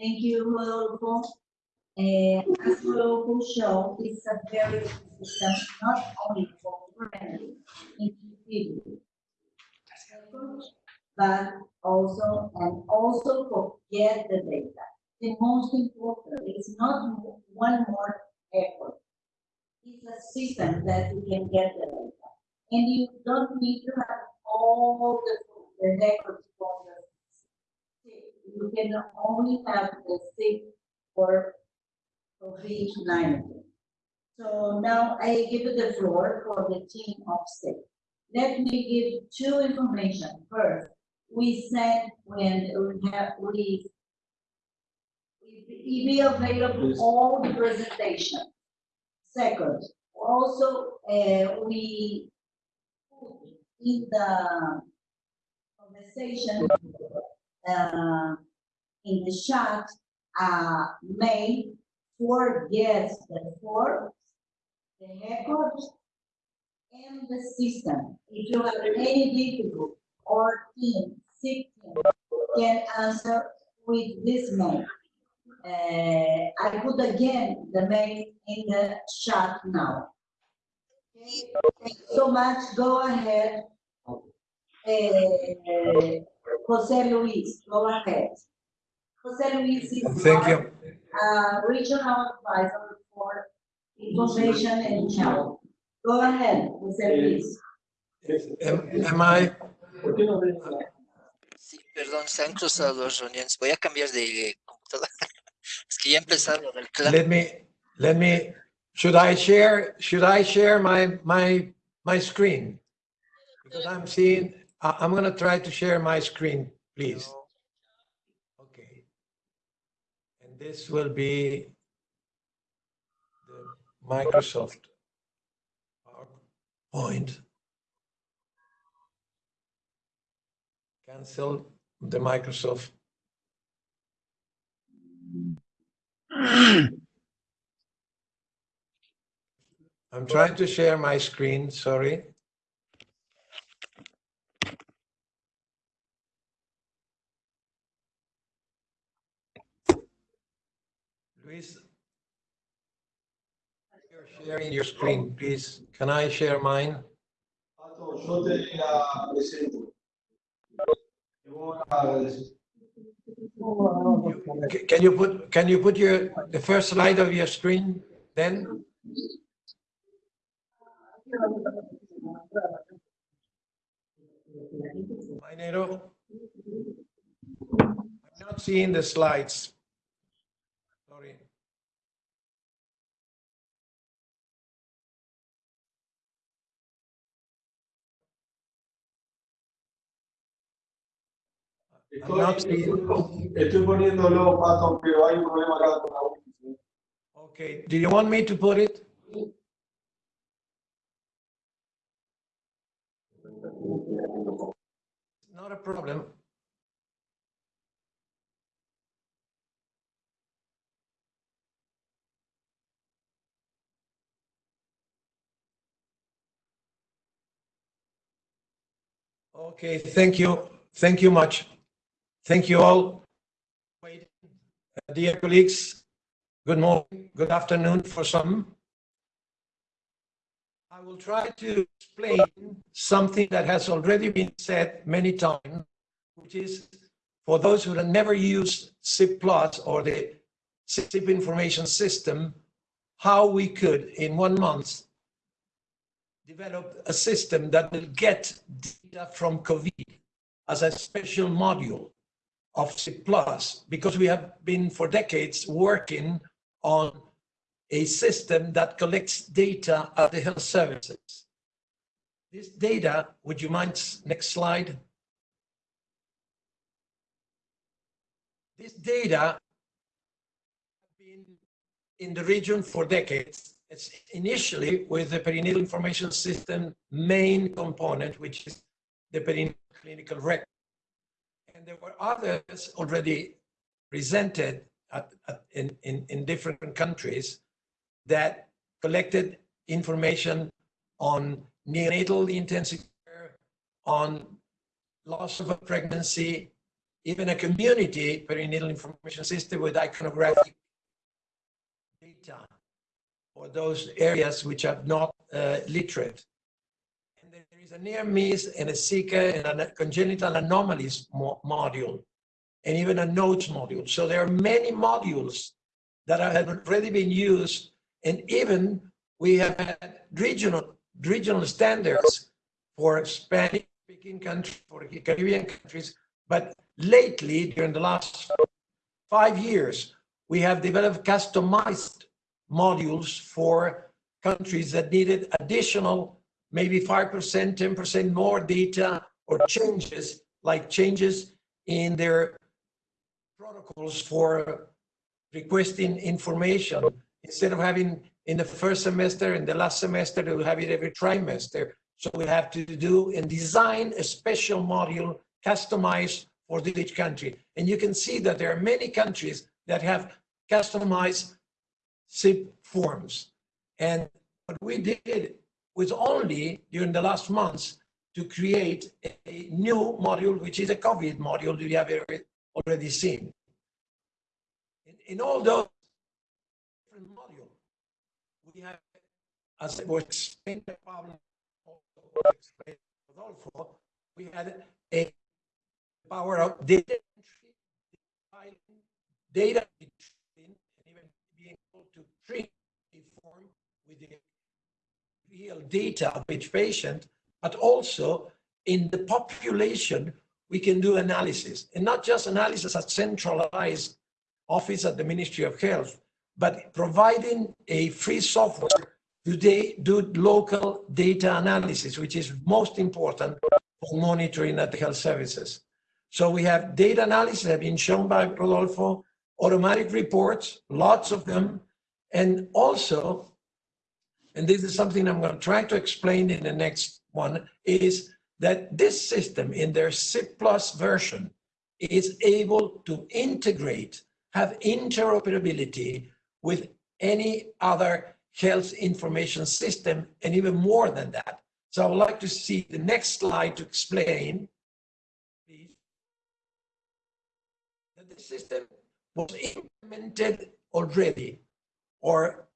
Thank you, Rodolfo. Uh, as Rodolfo showed, it's a very system, not only for friendly individuals, but also, and also for get the data. The most important is not one more effort. It's a system that you can get the data. And you don't need to have all the, the records from the you can only have the six for COVID-19. So now I give the floor for the team of six. Let me give two information. First, we said when we have we we be available all the presentation. Second, also uh, we put in the conversation uh, in the chat uh, made for yes the for the record in the system. If you have any difficult or team, can answer with this mail. Uh, I put again the mail in the chat now. Okay, Thank you so much, go ahead. Uh, Jose Luis, go ahead. Jose Luis is. Thank our, you. Uh, regional advisor for information and health. Go ahead, Jose Luis. Am am I, Sí, perdón, se han cruzado reuniones. Voy a cambiar de computadora. Es que ya del clan. let me, let me, should I share, should I share my, my, my screen? Because I'm seeing, I'm gonna try to share my screen, please. Okay. And this will be the Microsoft PowerPoint. Cancel the Microsoft. I'm trying to share my screen, sorry. Luis, you're sharing your screen, please. Can I share mine? Can you put, can you put your, the first slide of your screen then? Minero? I'm not seeing the slides. Estoy poniéndolo, Pato, pero hay un problema acá con la. Okay, do you want me to put it? Not a problem. Okay, thank you. Thank you much. Thank you all. Dear colleagues, good morning, good afternoon for some. I will try to explain something that has already been said many times, which is for those who have never used SIP or the SIP information system, how we could in one month develop a system that will get data from COVID as a special module of SIP Plus because we have been for decades working on a system that collects data of the health services. This data, would you mind, next slide? This data have been in the region for decades. It's initially with the perinatal information system main component, which is the perinatal clinical record. And there were others already presented at, at, in, in, in different countries that collected information on neonatal intensive care, on loss of a pregnancy, even a community perinatal information system with iconographic data for those areas which are not uh, literate. Is a near miss and a seeker and a congenital anomalies mo- module, and even a notes module. So there are many modules that have already been used, and even we have had regional regional standards for Spanish-speaking countries, for Caribbean countries. But lately, during the last five years, we have developed customized modules for countries that needed additional, maybe 5%, 10% more data or changes, like changes in their protocols for requesting information. Instead of having in the first semester and the last semester, they will have it every trimester. So we have to do and design a special module customized for each country. And you can see that there are many countries that have customized SIP forms. And what we did, was only during the last months to create a, new module, which is a COVID module that you have already- seen. In, in all those different modules, we have, as it was also explained by Rodolfo, we had a power of data entry, data retrieving, and even being able to treat a form with the real data of each patient, but also in the population, we can do analysis and not just analysis at centralized office at the Ministry of Health, but providing a free software to do local data analysis, which is most important for monitoring at the health services. So we have data analysis that have been shown by Rodolfo, automatic reports, lots of them, and also, and this is something I'm going to try to explain in the next one, is that this system in their SIP Plus version is able to integrate, have interoperability with any other health information system, and even more than that. So I would like to see the next slide to explain, that the system was implemented already, or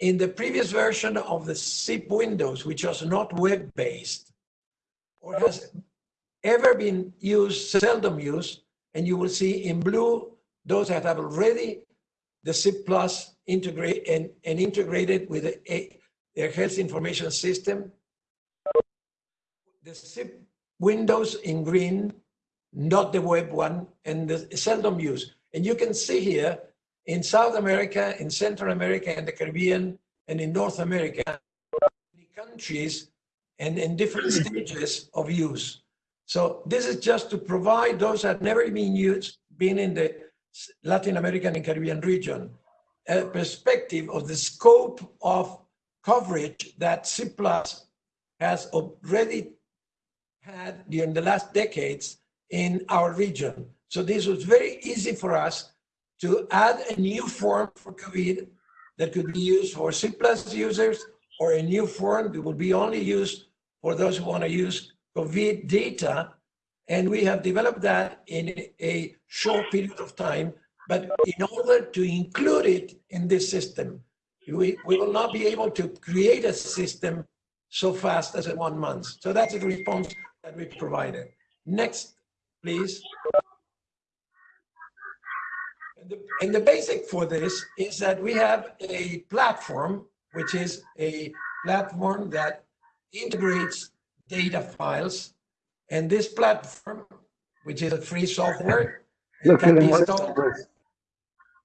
in the previous version of the SIP Windows, which was not web-based, or has ever been used, seldom used, and you will see in blue those that have already the SIP Plus integrate and, and integrated with a, a- their health information system. The SIP Windows in green, not the web one, and the seldom used. And you can see here in South America, in Central America, and the Caribbean, and in North America, countries and in different stages of use. So this is just to provide those that have never been used, been in the Latin American and Caribbean region, a perspective of the scope of coverage that SIP Plus has already had during the last decades in our region. So this was very easy for us to add a new form for COVID that could be used for SIP Plus users or a new form that will be only used for those who want to use COVID data. And we have developed that in a short period of time. But in order to include it in this system, we, we will not be able to create a system so fast as in one month. So that's the response that we provided. Next, please. And the, and the basic for this is that we have a platform, which is a platform that integrates data files. And this platform, which is a free software, can be installed,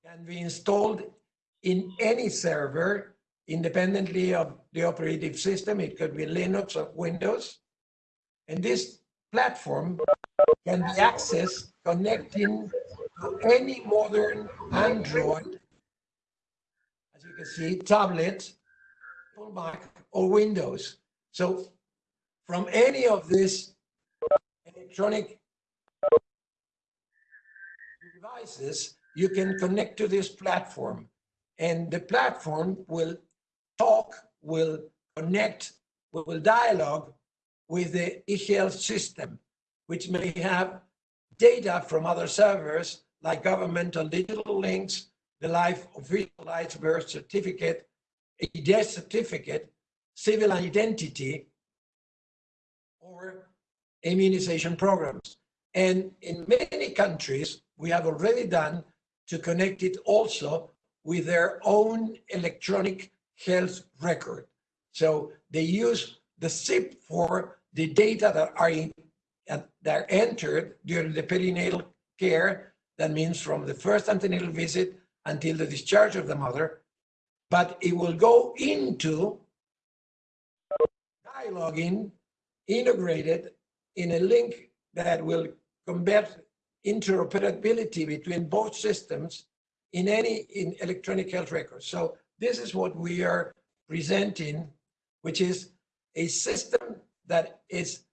can be installed in any server independently of the operating system. It could be Linux or Windows. And this platform can be accessed connecting any modern Android, as you can see, tablet, Mac, or Windows. So from any of these electronic devices, you can connect to this platform. And the platform will talk, will connect, will dialogue with the eHealth system, which may have data from other servers like governmental digital links, the life officialized birth certificate, a death certificate, civil identity, or immunization programs. And in many countries, we have already done to connect it also with their own electronic health record. So they use the SIP for the data that are in, are entered during the perinatal care. That means from the first antenatal visit until the discharge of the mother. But it will go into dialoguing integrated in a link that will combat interoperability between both systems in any in electronic health records. So this is what we are presenting, which is a system that is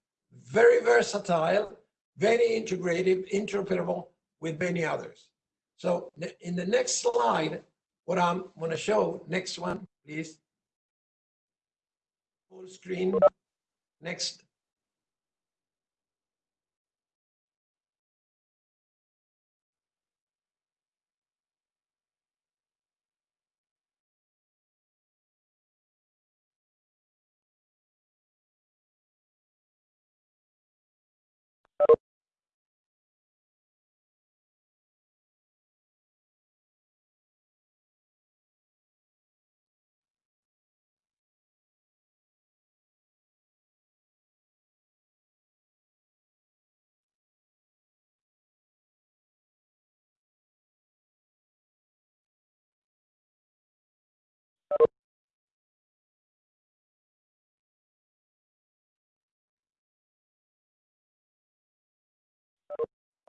very versatile, very integrative, interoperable with many others. So in the next slide, what I'm going to show, next one, please. Full screen. Next.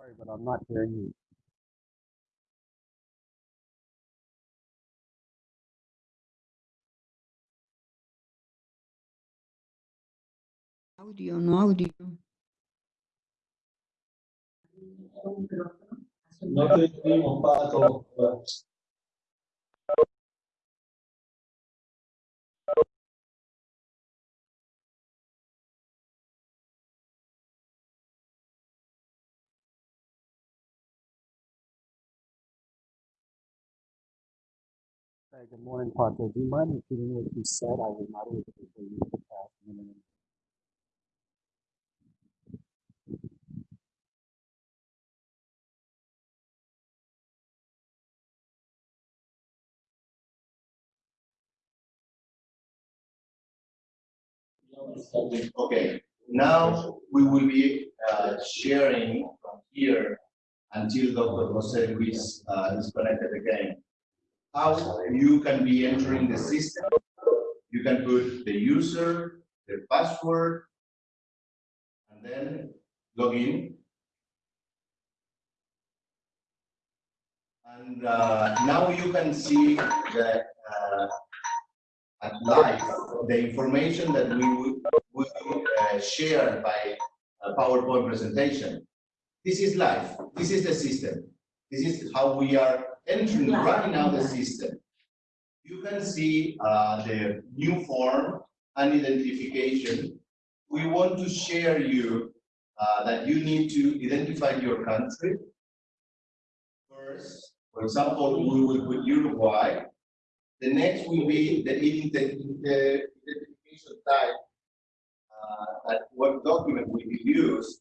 Sorry, but I'm not hearing you. Audio, no audio. No te oímos, Pato. Hey, good morning, Pato. Do you mind repeating what you said? I was not able to hear you the past minute. Okay, now we will be uh, sharing from here until Dr. Jose uh, is connected again. How you can be entering the system. You can put the user, the password, and then log in. And uh, now you can see that uh, at live the information that we would, would uh, share by a PowerPoint presentation. This is live. This is the system. This is how we are entering right now the system. You can see uh, the new form and identification. We want to share you uh, that you need to identify your country. First, for example, we will put Uruguay. The next will be the identification type, uh, that what document will be used.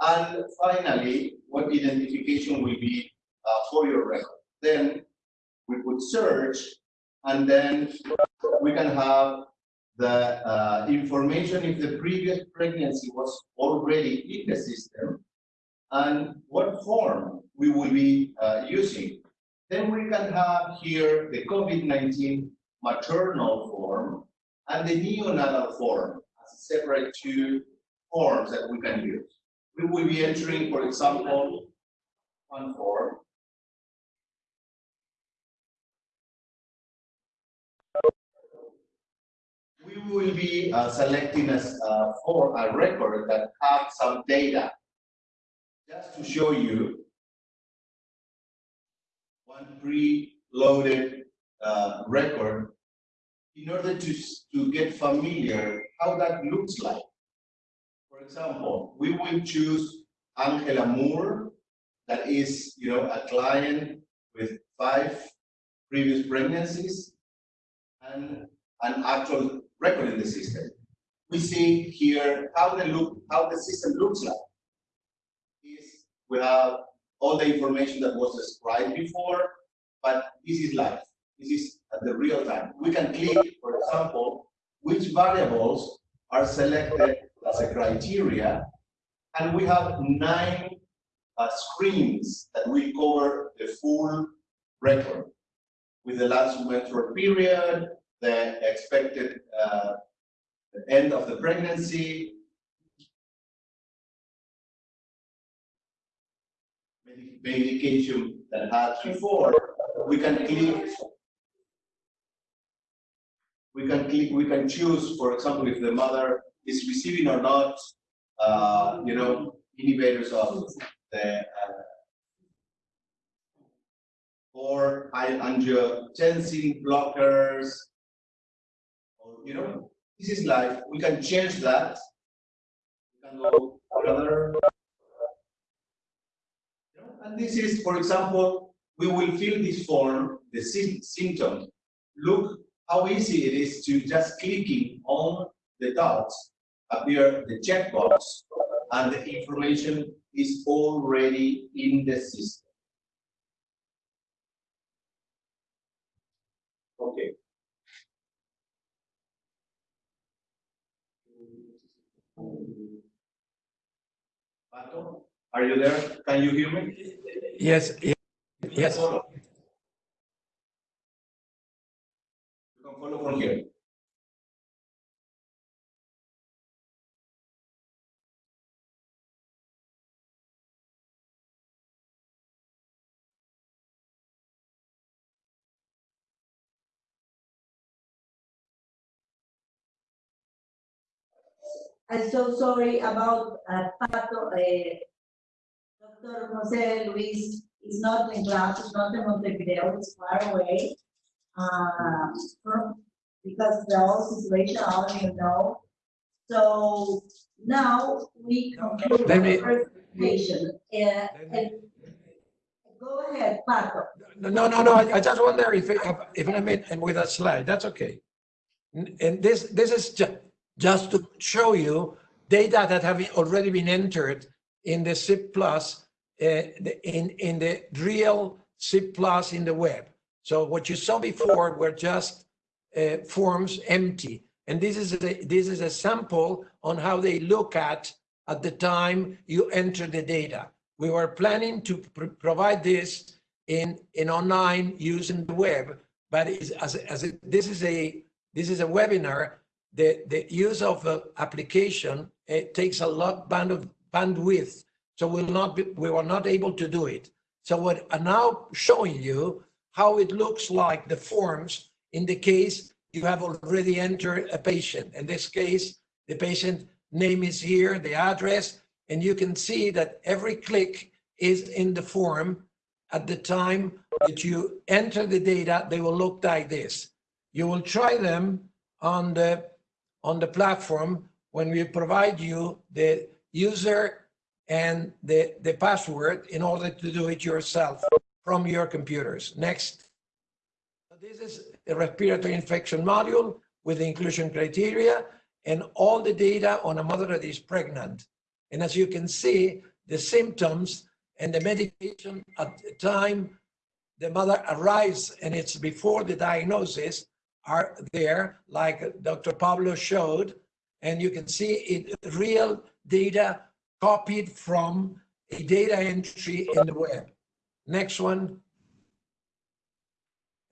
And finally, what identification will be uh, for your record. Then we would search, and then we can have the uh, information if the previous pregnancy was already in the system, and what form we will be uh, using. Then we can have here the COVID-19 maternal form and the neonatal form as separate two forms that we can use. We will be entering, for example, one form. We will be uh, selecting as uh, for a record that have some data. Just to show you one pre-loaded uh, record in order to, to get familiar how that looks like. For example, we will choose Angela Moore, that is, you know, a client with five previous pregnancies and an actual record in the system. We see here how the look, how the system looks like. Is we have all the information that was described before, but this is live. This is at the real time. We can click, for example, which variables are selected as a criteria, and we have nine uh, screens that will cover the full record with the last menstrual period, the expected uh, end of the pregnancy, medication that had before, we can click. We can click, we can choose, for example, if the mother is receiving or not, uh, you know, inhibitors of the uh, or angiotensin blockers, you know, This is life. We can change that. We can go further. And this is, for example, we will fill this form, the sym- symptom. Look how easy it is to just clicking on the dots, appear the checkbox, and the information is already in the system. Okay. Pato, are you there? Can you hear me? Yes, ye- yes. You can follow from here. I'm so sorry about uh, Pato, uh, Dr. Jose Luis is not in class, is not in Montevideo, it's far away. Uh, from, because the whole situation, I don't know. So now we conclude Let me- the presentation. Uh, go ahead, Pato. No, no, no, I I just wonder if, if I mean, and with a slide, that's okay. And this, this is ju- just to show you data that have already been entered in the SIP Plus, uh, in, in the real SIP Plus in the web. So what you saw before were just uh, forms empty. And this is, a- this is a sample on how they look at, at the time you enter the data. We were planning to pr- provide this in, in online using the web, but as, as this is a, this is a webinar, the, the use of the application, it takes a lot band of bandwidth. So we'll not be, we were not able to do it. So what I'm now showing you how it looks like the forms in the case you have already entered a patient. In this case, the patient name is here, the address, and you can see that every click is in the form at the time that you enter the data, they will look like this. You will try them on the, on the platform when we provide you the user and the, the password in order to do it yourself from your computers. Next. This is a respiratory infection module with the inclusion criteria and all the data on a mother that is pregnant. And as you can see, the symptoms and the medication at the time the mother arrives and it's before the diagnosis are there, like Dr. Pablo showed. And you can see it, real data copied from a data entry in the web. Next one.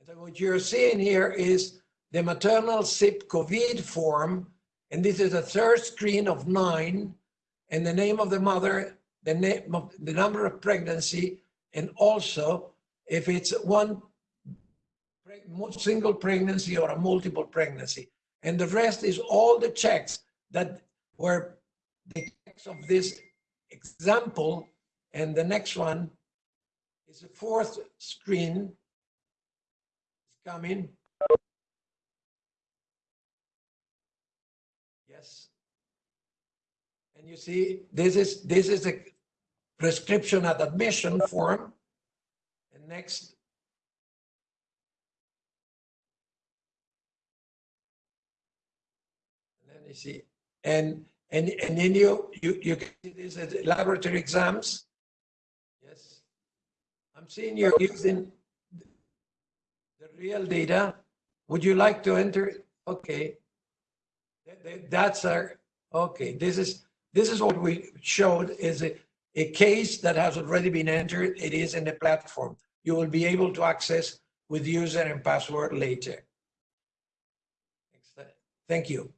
So what you're seeing here is the maternal SIP COVID form. And this is a third screen of nine and the name of the mother, the name of the number of pregnancy, and also if it's one single pregnancy or a multiple pregnancy. And the rest is all the checks that were the checks of this example. And the next one is the fourth screen It's coming. Yes. And you see, this is, this is a prescription at admission form. And next. See. And, and, and then you, you, you, can see this as laboratory exams. Yes. I'm seeing you're using the real data. Would you like to enter? it? Okay. That- that- That's our, okay, this is, this is what we showed is a, a case that has already been entered. It is in the platform. You will be able to access with user and password later. Thank you.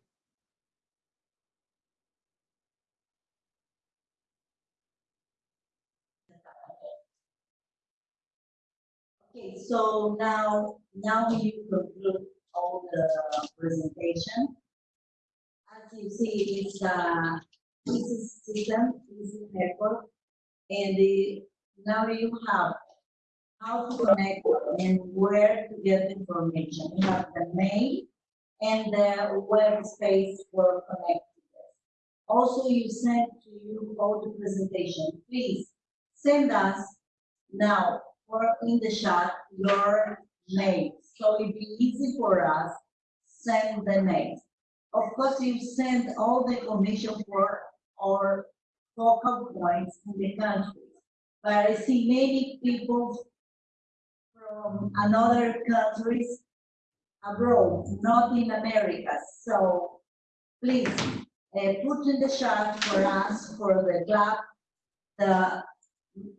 Okay, so now, now you conclude all the presentation. As you see, it's a, this is system, is network. And the, now you have how to connect and where to get information. You have the mail and the web space for connectedness. Also, you sent to you all the presentation. Please send us now or in the chat your name. So it'd be easy for us send the names. Of course, you send all the information for our focal points in the country. But I see many people from another countries abroad, not in America. So please, uh, put in the chat for us, for the club, the,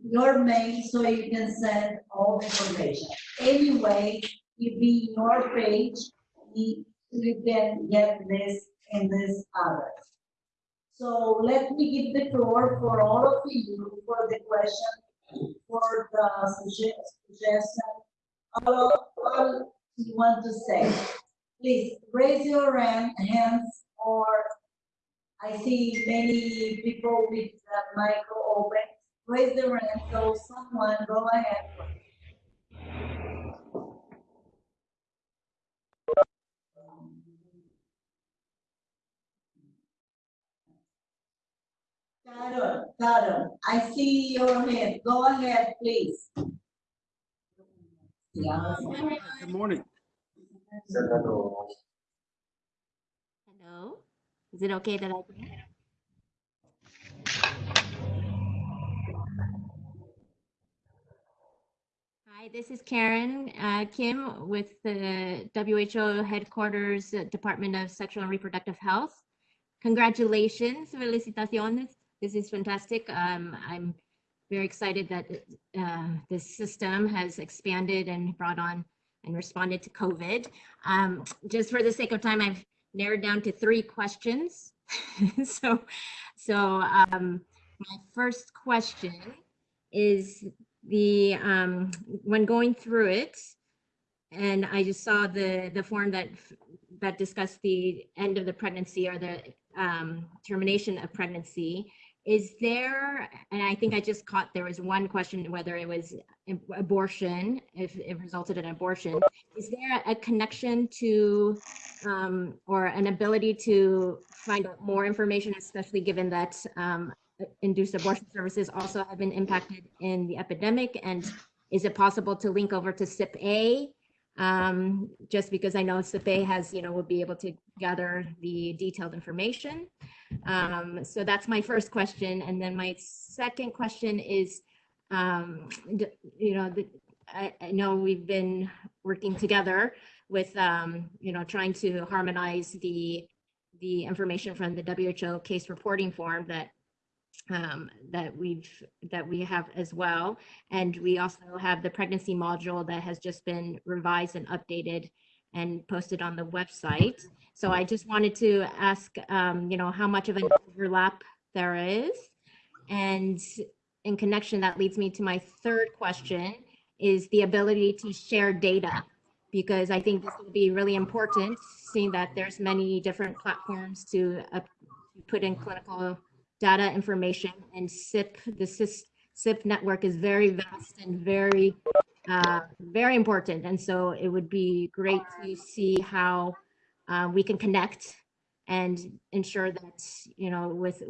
your mail so you can send all the information. Anyway, if be your page, you can get this and this other. So let me give the floor for all of you for the question, for the suggestion, all, all you want to say. Please raise your hand, hands or I see many people with the micro open. Raise their hand, so someone go ahead. Carol, Carol, I see your hand. Go ahead, please. Yeah. Good morning. Hello? Is it okay that I can? Hi, this is Karen uh, Kim with the WHO headquarters uh, Department of Sexual and Reproductive Health. Congratulations, felicitaciones. This is fantastic. Um, I'm very excited that uh, this system has expanded and brought on and responded to COVID. Um, just for the sake of time, I've narrowed down to three questions. so, so um, my first question is the um, when going through it, and I just saw the the form that that discussed the end of the pregnancy or the um, termination of pregnancy. Is there, and I think I just caught there was one question whether it was abortion, if it resulted in abortion. Is there a connection to um, or an ability to find out more information, especially given that um, induced abortion services also have been impacted in the epidemic? And is it possible to link over to SIP-A? Um, just because I know SIP-A has, you know, will be able to gather the detailed information. Um, so that's my first question. And then my second question is, um, you know, the, I, I, know we've been working together with, um, you know, trying to harmonize the the information from the WHO case reporting form that um, that we've that we have as well, and we also have the pregnancy module that has just been revised and updated and posted on the website. So I just wanted to ask, um, you know, how much of an overlap there is. And in connection, that leads me to my third question is the ability to share data because I think this will be really important seeing that there's many different platforms to uh, put in clinical data information and SIP, the SIP network is very vast and very, uh, very important. And so it would be great to see how uh, we can connect and ensure that, you know, with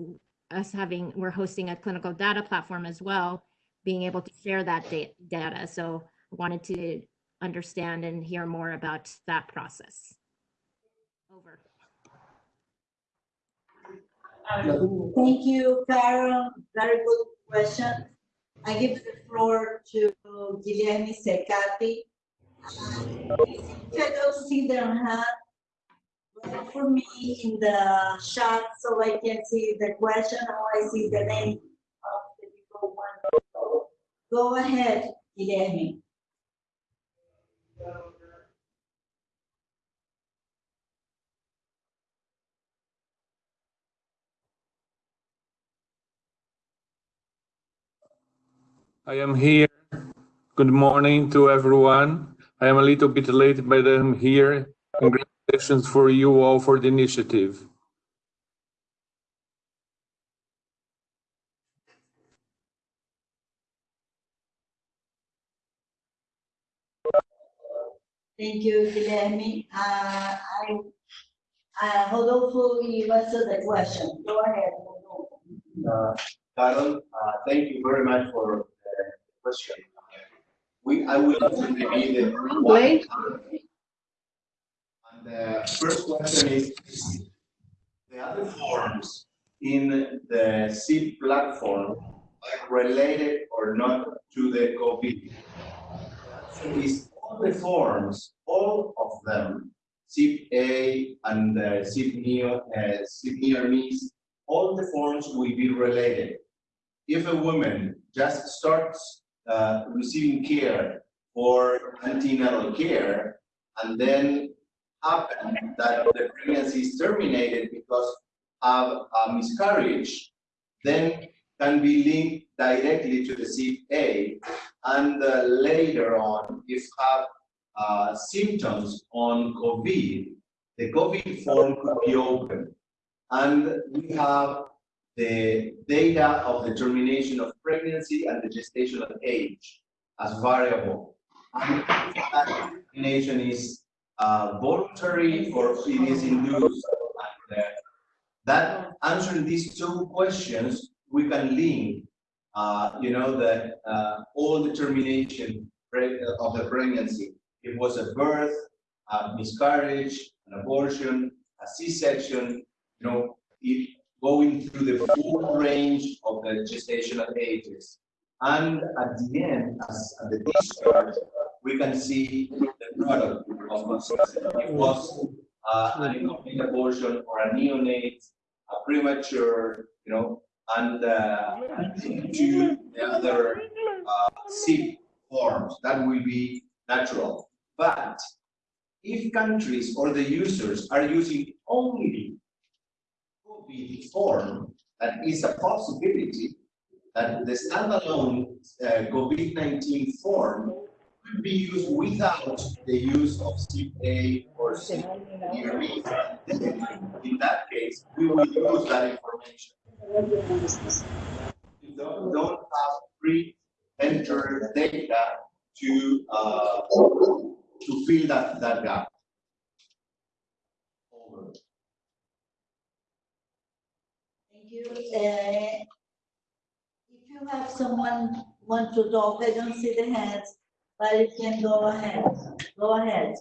us having, we're hosting a clinical data platform as well, being able to share that data. So I wanted to understand and hear more about that process. Over. Thank you, Carol. Very good question. I give the floor to Guilherme Secati. I don't see their hand for me in the chat so I can see the question or I see the name of the people Go ahead, Guilherme. I am here. Good morning to everyone. I am a little bit late, but I'm here. Congratulations for you all for the initiative. Thank you, Guilherme. Uh, I, uh, Rodolfo, you answered the question. Go ahead. Rodolfo. Uh, Carol, uh, thank you very much for the question. We, I will maybe the. Wait. And the first question is, the other forms in the SIP platform are related or not to the COVID? So is all the forms, all of them, SIP A and uh, SIP neo, uh, SIP miss, all the forms will be related. If a woman just starts uh, receiving care for antenatal care and then happen that the pregnancy is terminated because of a miscarriage, then can be linked directly to the SIP-A. And uh, later on, if have uh, symptoms on COVID, the COVID form could be open. And we have the data of the termination of pregnancy and the gestational age as variable. And if that termination is uh, voluntary or it is induced. That answering these two questions, we can link, uh, you know, the uh, all the termination of the pregnancy. It was a birth, a miscarriage, an abortion, a C-section, you know, it going through the full range of the gestational ages. And at the end, as at the discharge, we can see the product of conception. It was uh, an incomplete abortion or a neonate, a premature, you know, and uh, to the other uh, forms. That will be natural. But if countries or the users are using only COVID form, that is a possibility that the standalone uh, COVID-19 form could be used without the use of SIP-A or CPRB. In that case, we will use that information. We don't, don't have pre-entered data to uh, to fill that, that gap. Over. Thank you. Uh, If you have someone want to talk, I don't see the hands, but you can go ahead. Go ahead.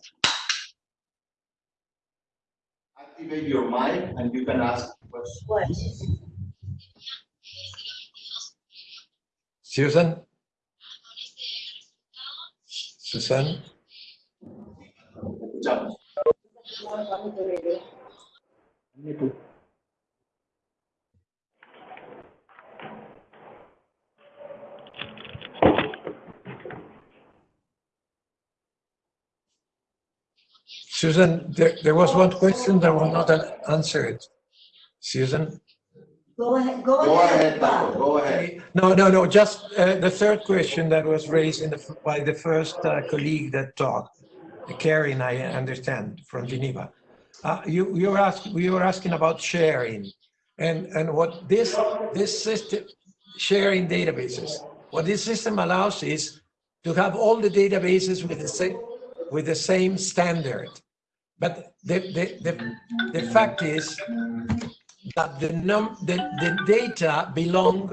Activate your mic and you can ask questions. Questions. Susan? Susan? Escuchamos. Susan, there, there was one question that was not an- answered. Susan? Go ahead, go Go ahead. ahead, Paco, Paco. go ahead. No, no, no, just uh, the third question that was raised in the, by the first uh, colleague that talked, Karen, I understand, from Geneva. Uh, You, you were asking, we were asking about sharing and, and what this, this system, sharing databases. What this system allows is to have all the databases with the same, with the same standard. But the, the, the, the fact is that the num, the, the data belong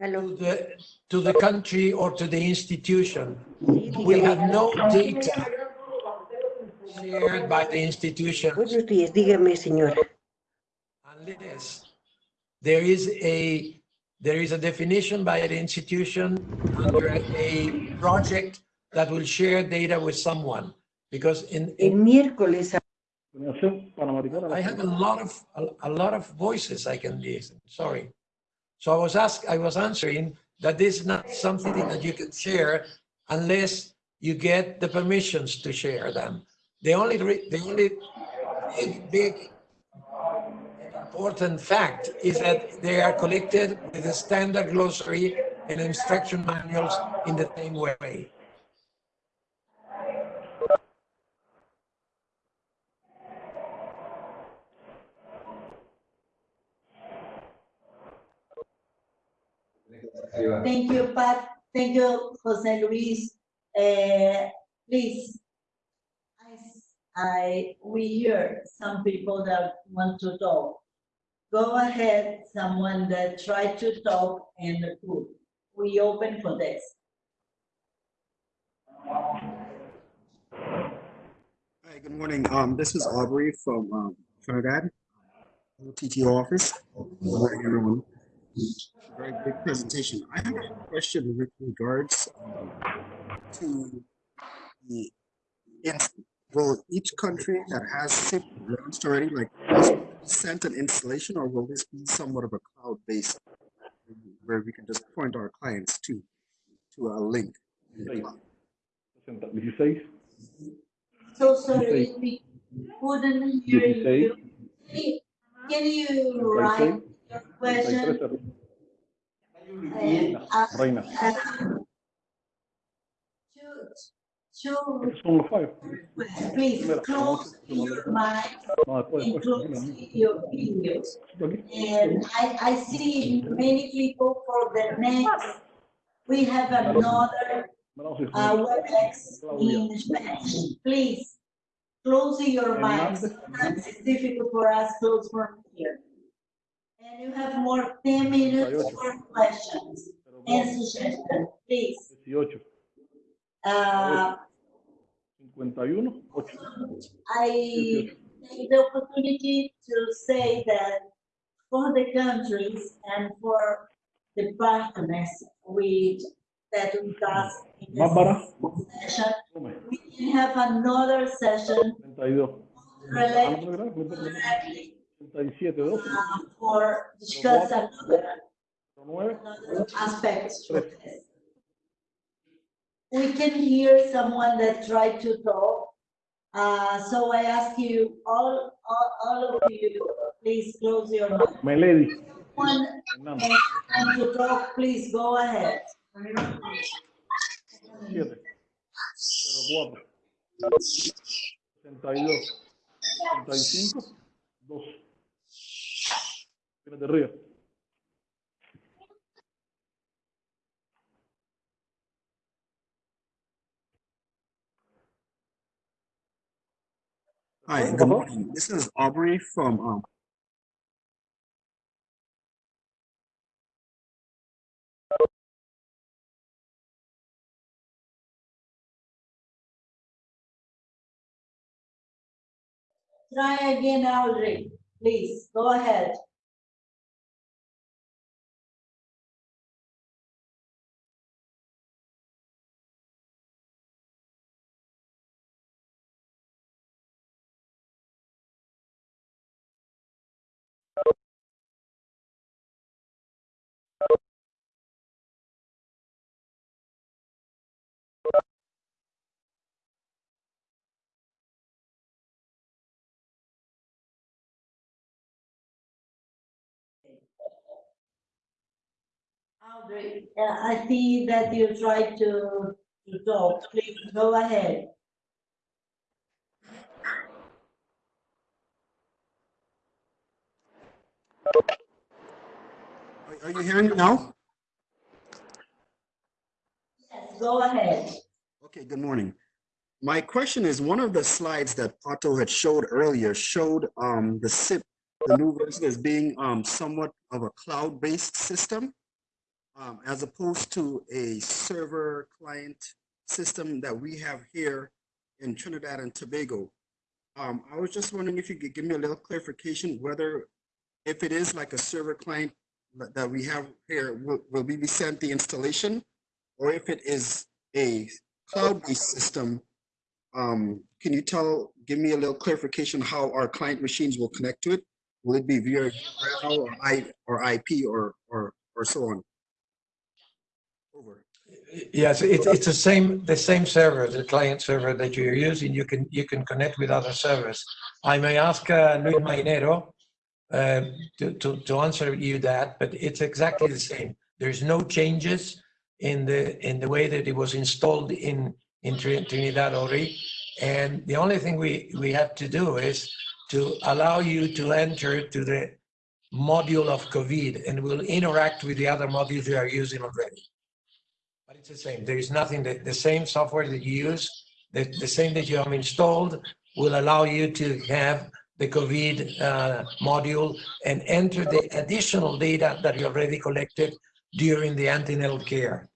to the, to the country or to the institution. We have no data shared by the institution Buenos días, dígame, señora. unless there is a, there is a definition by the institution under a project that will share data with someone. Because in, El in miércoles I have a lot of, a, a lot of voices I can listen, sorry. So I was asked, I was answering that this is not something that you can share unless you get the permissions to share them. The only, the only big, big important fact is that they are collected with a standard glossary and instruction manuals in the same way. Thank you, Pat. Thank you, Jose Luis. Uh, Please, I, I, we hear some people that want to talk. Go ahead, someone that tried to talk and put. We open for this. Hi, good morning. Um, this is Aubrey from um, Trinidad, TTO office. Good morning, everyone. Very big presentation. I have a question with regards um, to the, will each country that has SIP launched already, like, sent an installation, or will this be somewhat of a cloud-based where we can just point our clients to to a link in the cloud? 16. So sorry, we couldn't hear you. Can- Can you write your question? Uh, Reina. uh, To, Estos son los five. to, please close your mic No, and close your videos. And I, I see many people for the next, we have another uh, WebEx in Spanish. Please, close your mics. Sometimes it's difficult for us close from here. And you have more ten minutes for questions and suggestions, please. 18. Uh, 51. 8. I take the opportunity to say that for the countries and for the partners with, that we got in this session, we can have another session 32. related no, no, no, no, no. directly 37, 12. uh, for discuss another 9. another aspects for this. We can hear someone that tried to talk. Uh, so I ask you, all, all, all of you, please close your mouth. My lady. One, and to talk, please go ahead. 7. 04. 62. 65. 2. Tienes de río. Hi, good morning. This is Aubrey from um, Try again, Audrey, please, go ahead. Uh, I see that you tried to, to talk, please go ahead. Are- Are you hearing me now? Yes, go ahead. Okay, good morning. My question is, one of the slides that Pato had showed earlier showed um, the SIP, the new version as being um, somewhat of a cloud-based system um, as opposed to a server client system that we have here in Trinidad and Tobago. Um, I was just wondering if you could give me a little clarification whether if it is like a server client that we have here, will, will we be sent the installation? Or if it is a cloud-based system, um, can you tell, give me a little clarification how our client machines will connect to it? Will it be via URL or IP or, or, or so on? Over. Yes, it's, it's the same, the same server, the client server that you're using, you can, you can connect with other servers. I may ask uh, Luis Mainero uh, to, to, to answer you that, but it's exactly the same. There's no changes in the, in the way that it was installed in, in Trin- Trinidad already. And the only thing we, we have to do is to allow you to enter to the module of COVID and will interact with the other modules you are using already. It's the same. There is nothing that the same software that you use, the, the same that you have installed will allow you to have the COVID uh, module and enter the additional data that you already collected during the antenatal care.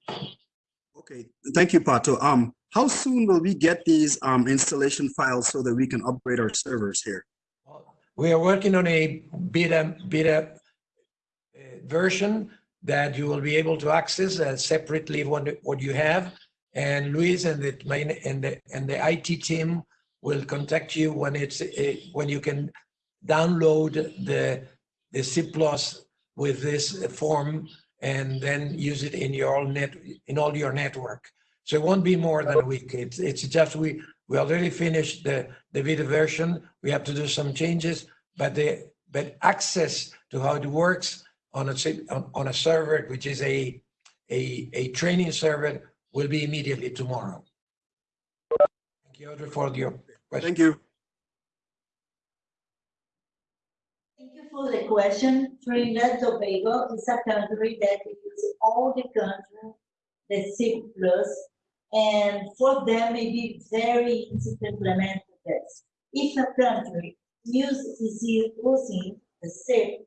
Okay, thank you, Pato. Um, how soon will we get these um, installation files so that we can upgrade our servers here? We are working on a beta beta uh, version that you will be able to access uh, separately what, what you have. And Luis and the main and the and the IT team will contact you when it's uh, when you can download the the SIP Plus with this form and then use it in your all net in all your network. So it won't be more than a week. It's it's just we we already finished the the beta version. We have to do some changes, but the but access to how it works on a on, on a server, which is a a a training server, will be immediately tomorrow. Thank you, Audrey, for your question. Thank you. Thank you for the question. Trinidad and Tobago is a country that uses all the country, the SIP plus, and for them it is very easy to implement this. If a country uses is using the SIP,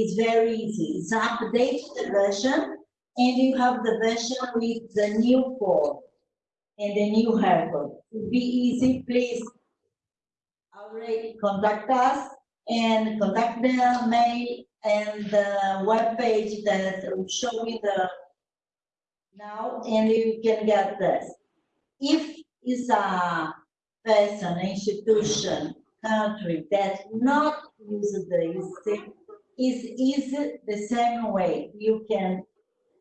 it's very easy. It's update the version, and you have the version with the new form and the new record. It'll be easy, please already contact us and contact the mail and the web page that show you the now and you can get this. If it's a person, institution, country that not use the is easy the same way. You can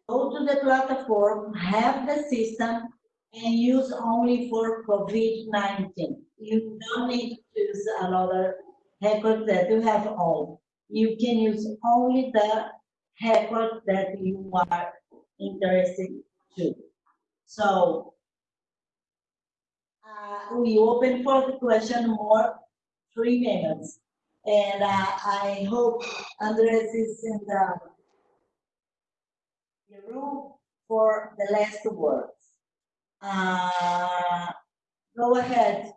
go to the platform, have the system, and use only for COVID-19. You don't need to use another record that you have all. You can use only the record that you are interested to. So uh, we open for the question more three minutes. And uh, I hope Andres is in the, the room for the last words. Uh, go ahead.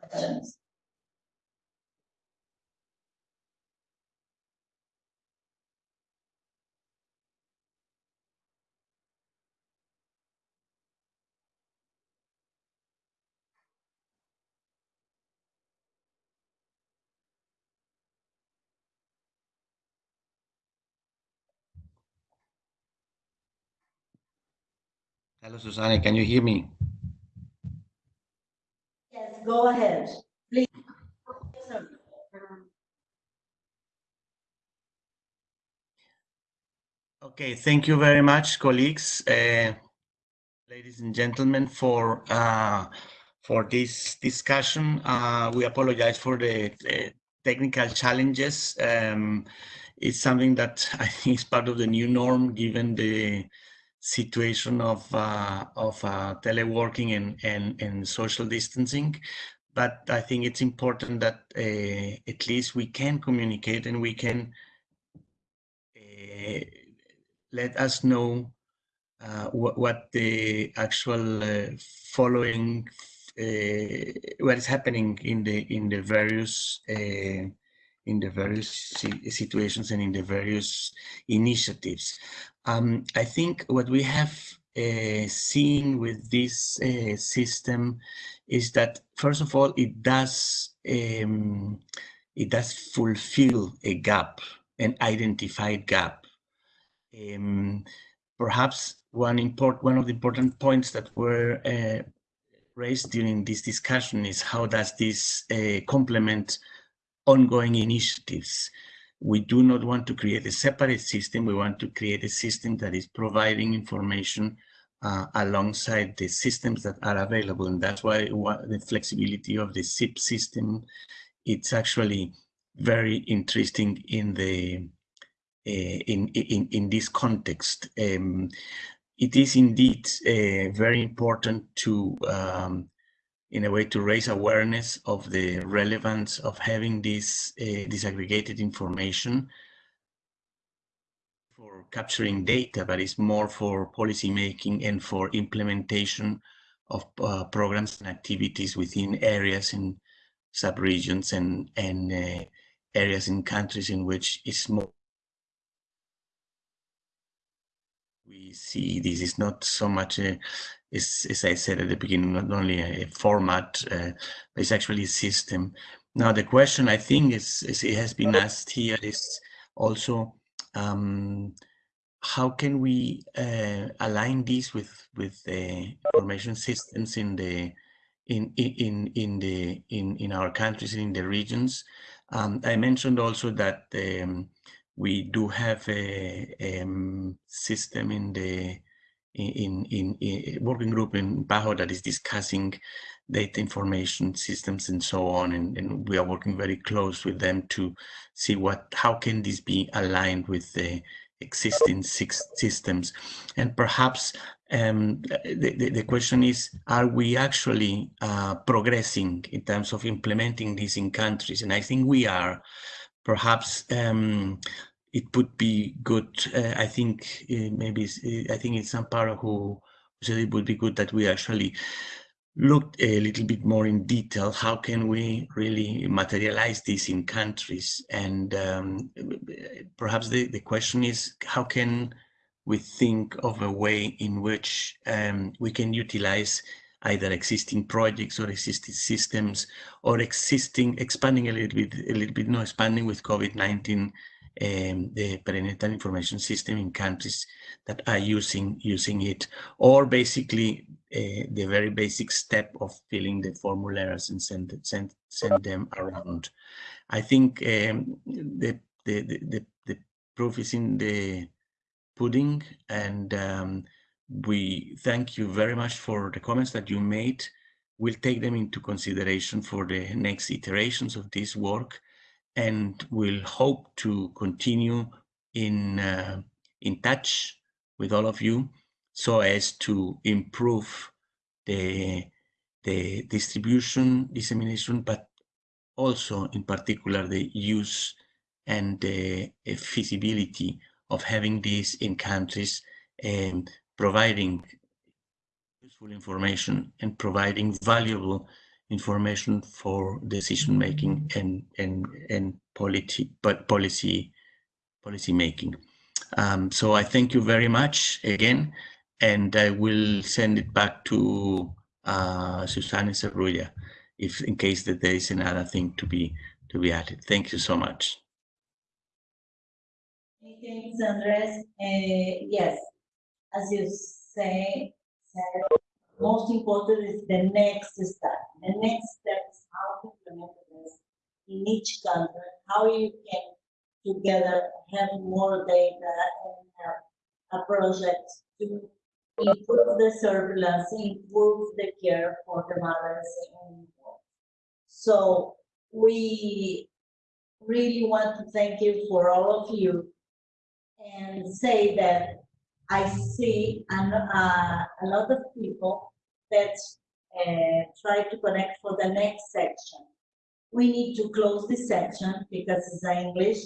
Questions. Hello, Susana, can you hear me? Yes, go ahead, please. Okay, thank you very much, colleagues, uh, ladies and gentlemen, for uh, for this discussion. Uh, we apologize for the, the technical challenges. Um, it's something that I think is part of the new norm, given the situation of uh, of uh, teleworking and, and and social distancing. But I think it's important that uh, at least we can communicate and we can uh, let us know uh, what, what the actual uh, following what is happening in the in the various in the various situations and in the various initiatives. Um, I think what we have uh, seen with this uh, system is that first of all it does um, it does fulfill a gap, an identified gap. Um, perhaps one important one of the important points that were uh, raised during this discussion is how does this uh, complement ongoing initiatives. We do not want to create a separate system. We want to create a system that is providing information uh, alongside the systems that are available. And that's why the flexibility of the SIP system, it's actually very interesting in the uh, in, in, in this context. Um, it is indeed uh, very important to um, in a way to raise awareness of the relevance of having this uh, disaggregated information for capturing data, but it's more for policy making and for implementation of uh, programs and activities within areas in sub-regions and, and uh, areas in countries in which it's more we see this is not so much a, as I said at the beginning, not only a, format, uh, but it's actually a system. Now, the question I think is, is it has been asked here is also um, how can we uh, align these with with the information systems in the in in in the in in our countries in the regions? Um, I mentioned also that um, we do have a, a um, system in the in, in, in working group in PAHO that is discussing data information systems and so on and, and, we are working very close with them to see what how can this be aligned with the existing six systems. And perhaps um, the, the, the, question is are we actually uh, progressing in terms of implementing this in countries? And I think we are. Perhaps um, it would be good. Uh, I think uh, maybe uh, I think it's Amparo who said it would be good that we actually looked a little bit more in detail. How can we really materialize this in countries? And um, perhaps the, the question is, how can we think of a way in which um, we can utilize either existing projects or existing systems or existing, expanding a little bit, a little bit, no, expanding with COVID-19 um, the perinatal information system in countries that are using using it, or basically uh, the very basic step of filling the formularies and send send send them around. I think um, the, the, the the proof is in the pudding, and um, we thank you very much for the comments that you made. We'll take them into consideration for the next iterations of this work and we'll hope to continue in uh, in touch with all of you so as to improve the the distribution dissemination but also in particular the use and the feasibility of having this in countries and providing useful information and providing valuable information for decision making and and and policy but policy policy making. Um, so I thank you very much again, and I will send it back to uh, Susana Serruya, if in case that there is another thing to be to be added. Thank you so much. Thanks, Andres. Uh, yes, as you say, most important is the next step. The next step is how to implement this in each country, how you can together have more data and have a project to improve the surveillance, improve the care for the mothers and so we really want to thank you for all of you and say that I see an, uh, a lot of people that uh, try to connect for the next section. We need to close this section because it's English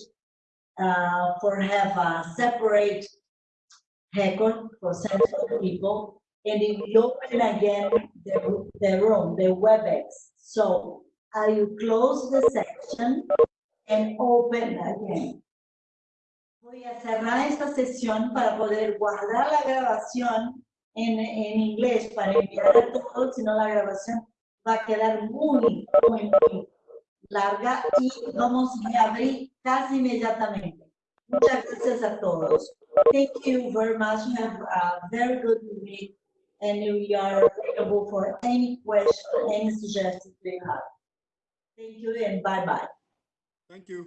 uh, for have a separate record for sensitive people and it will open again the, the room, the WebEx. So I will close the section and open again. Voy a cerrar esta sesión para poder guardar la grabación en, en inglés para enviar a todos, si no la grabación va a quedar muy, muy, muy larga y vamos a abrir casi inmediatamente. Muchas gracias a todos. Thank you very much. Have a very good week and we are available for any question, any suggestions you have. Thank you and bye-bye. Thank you.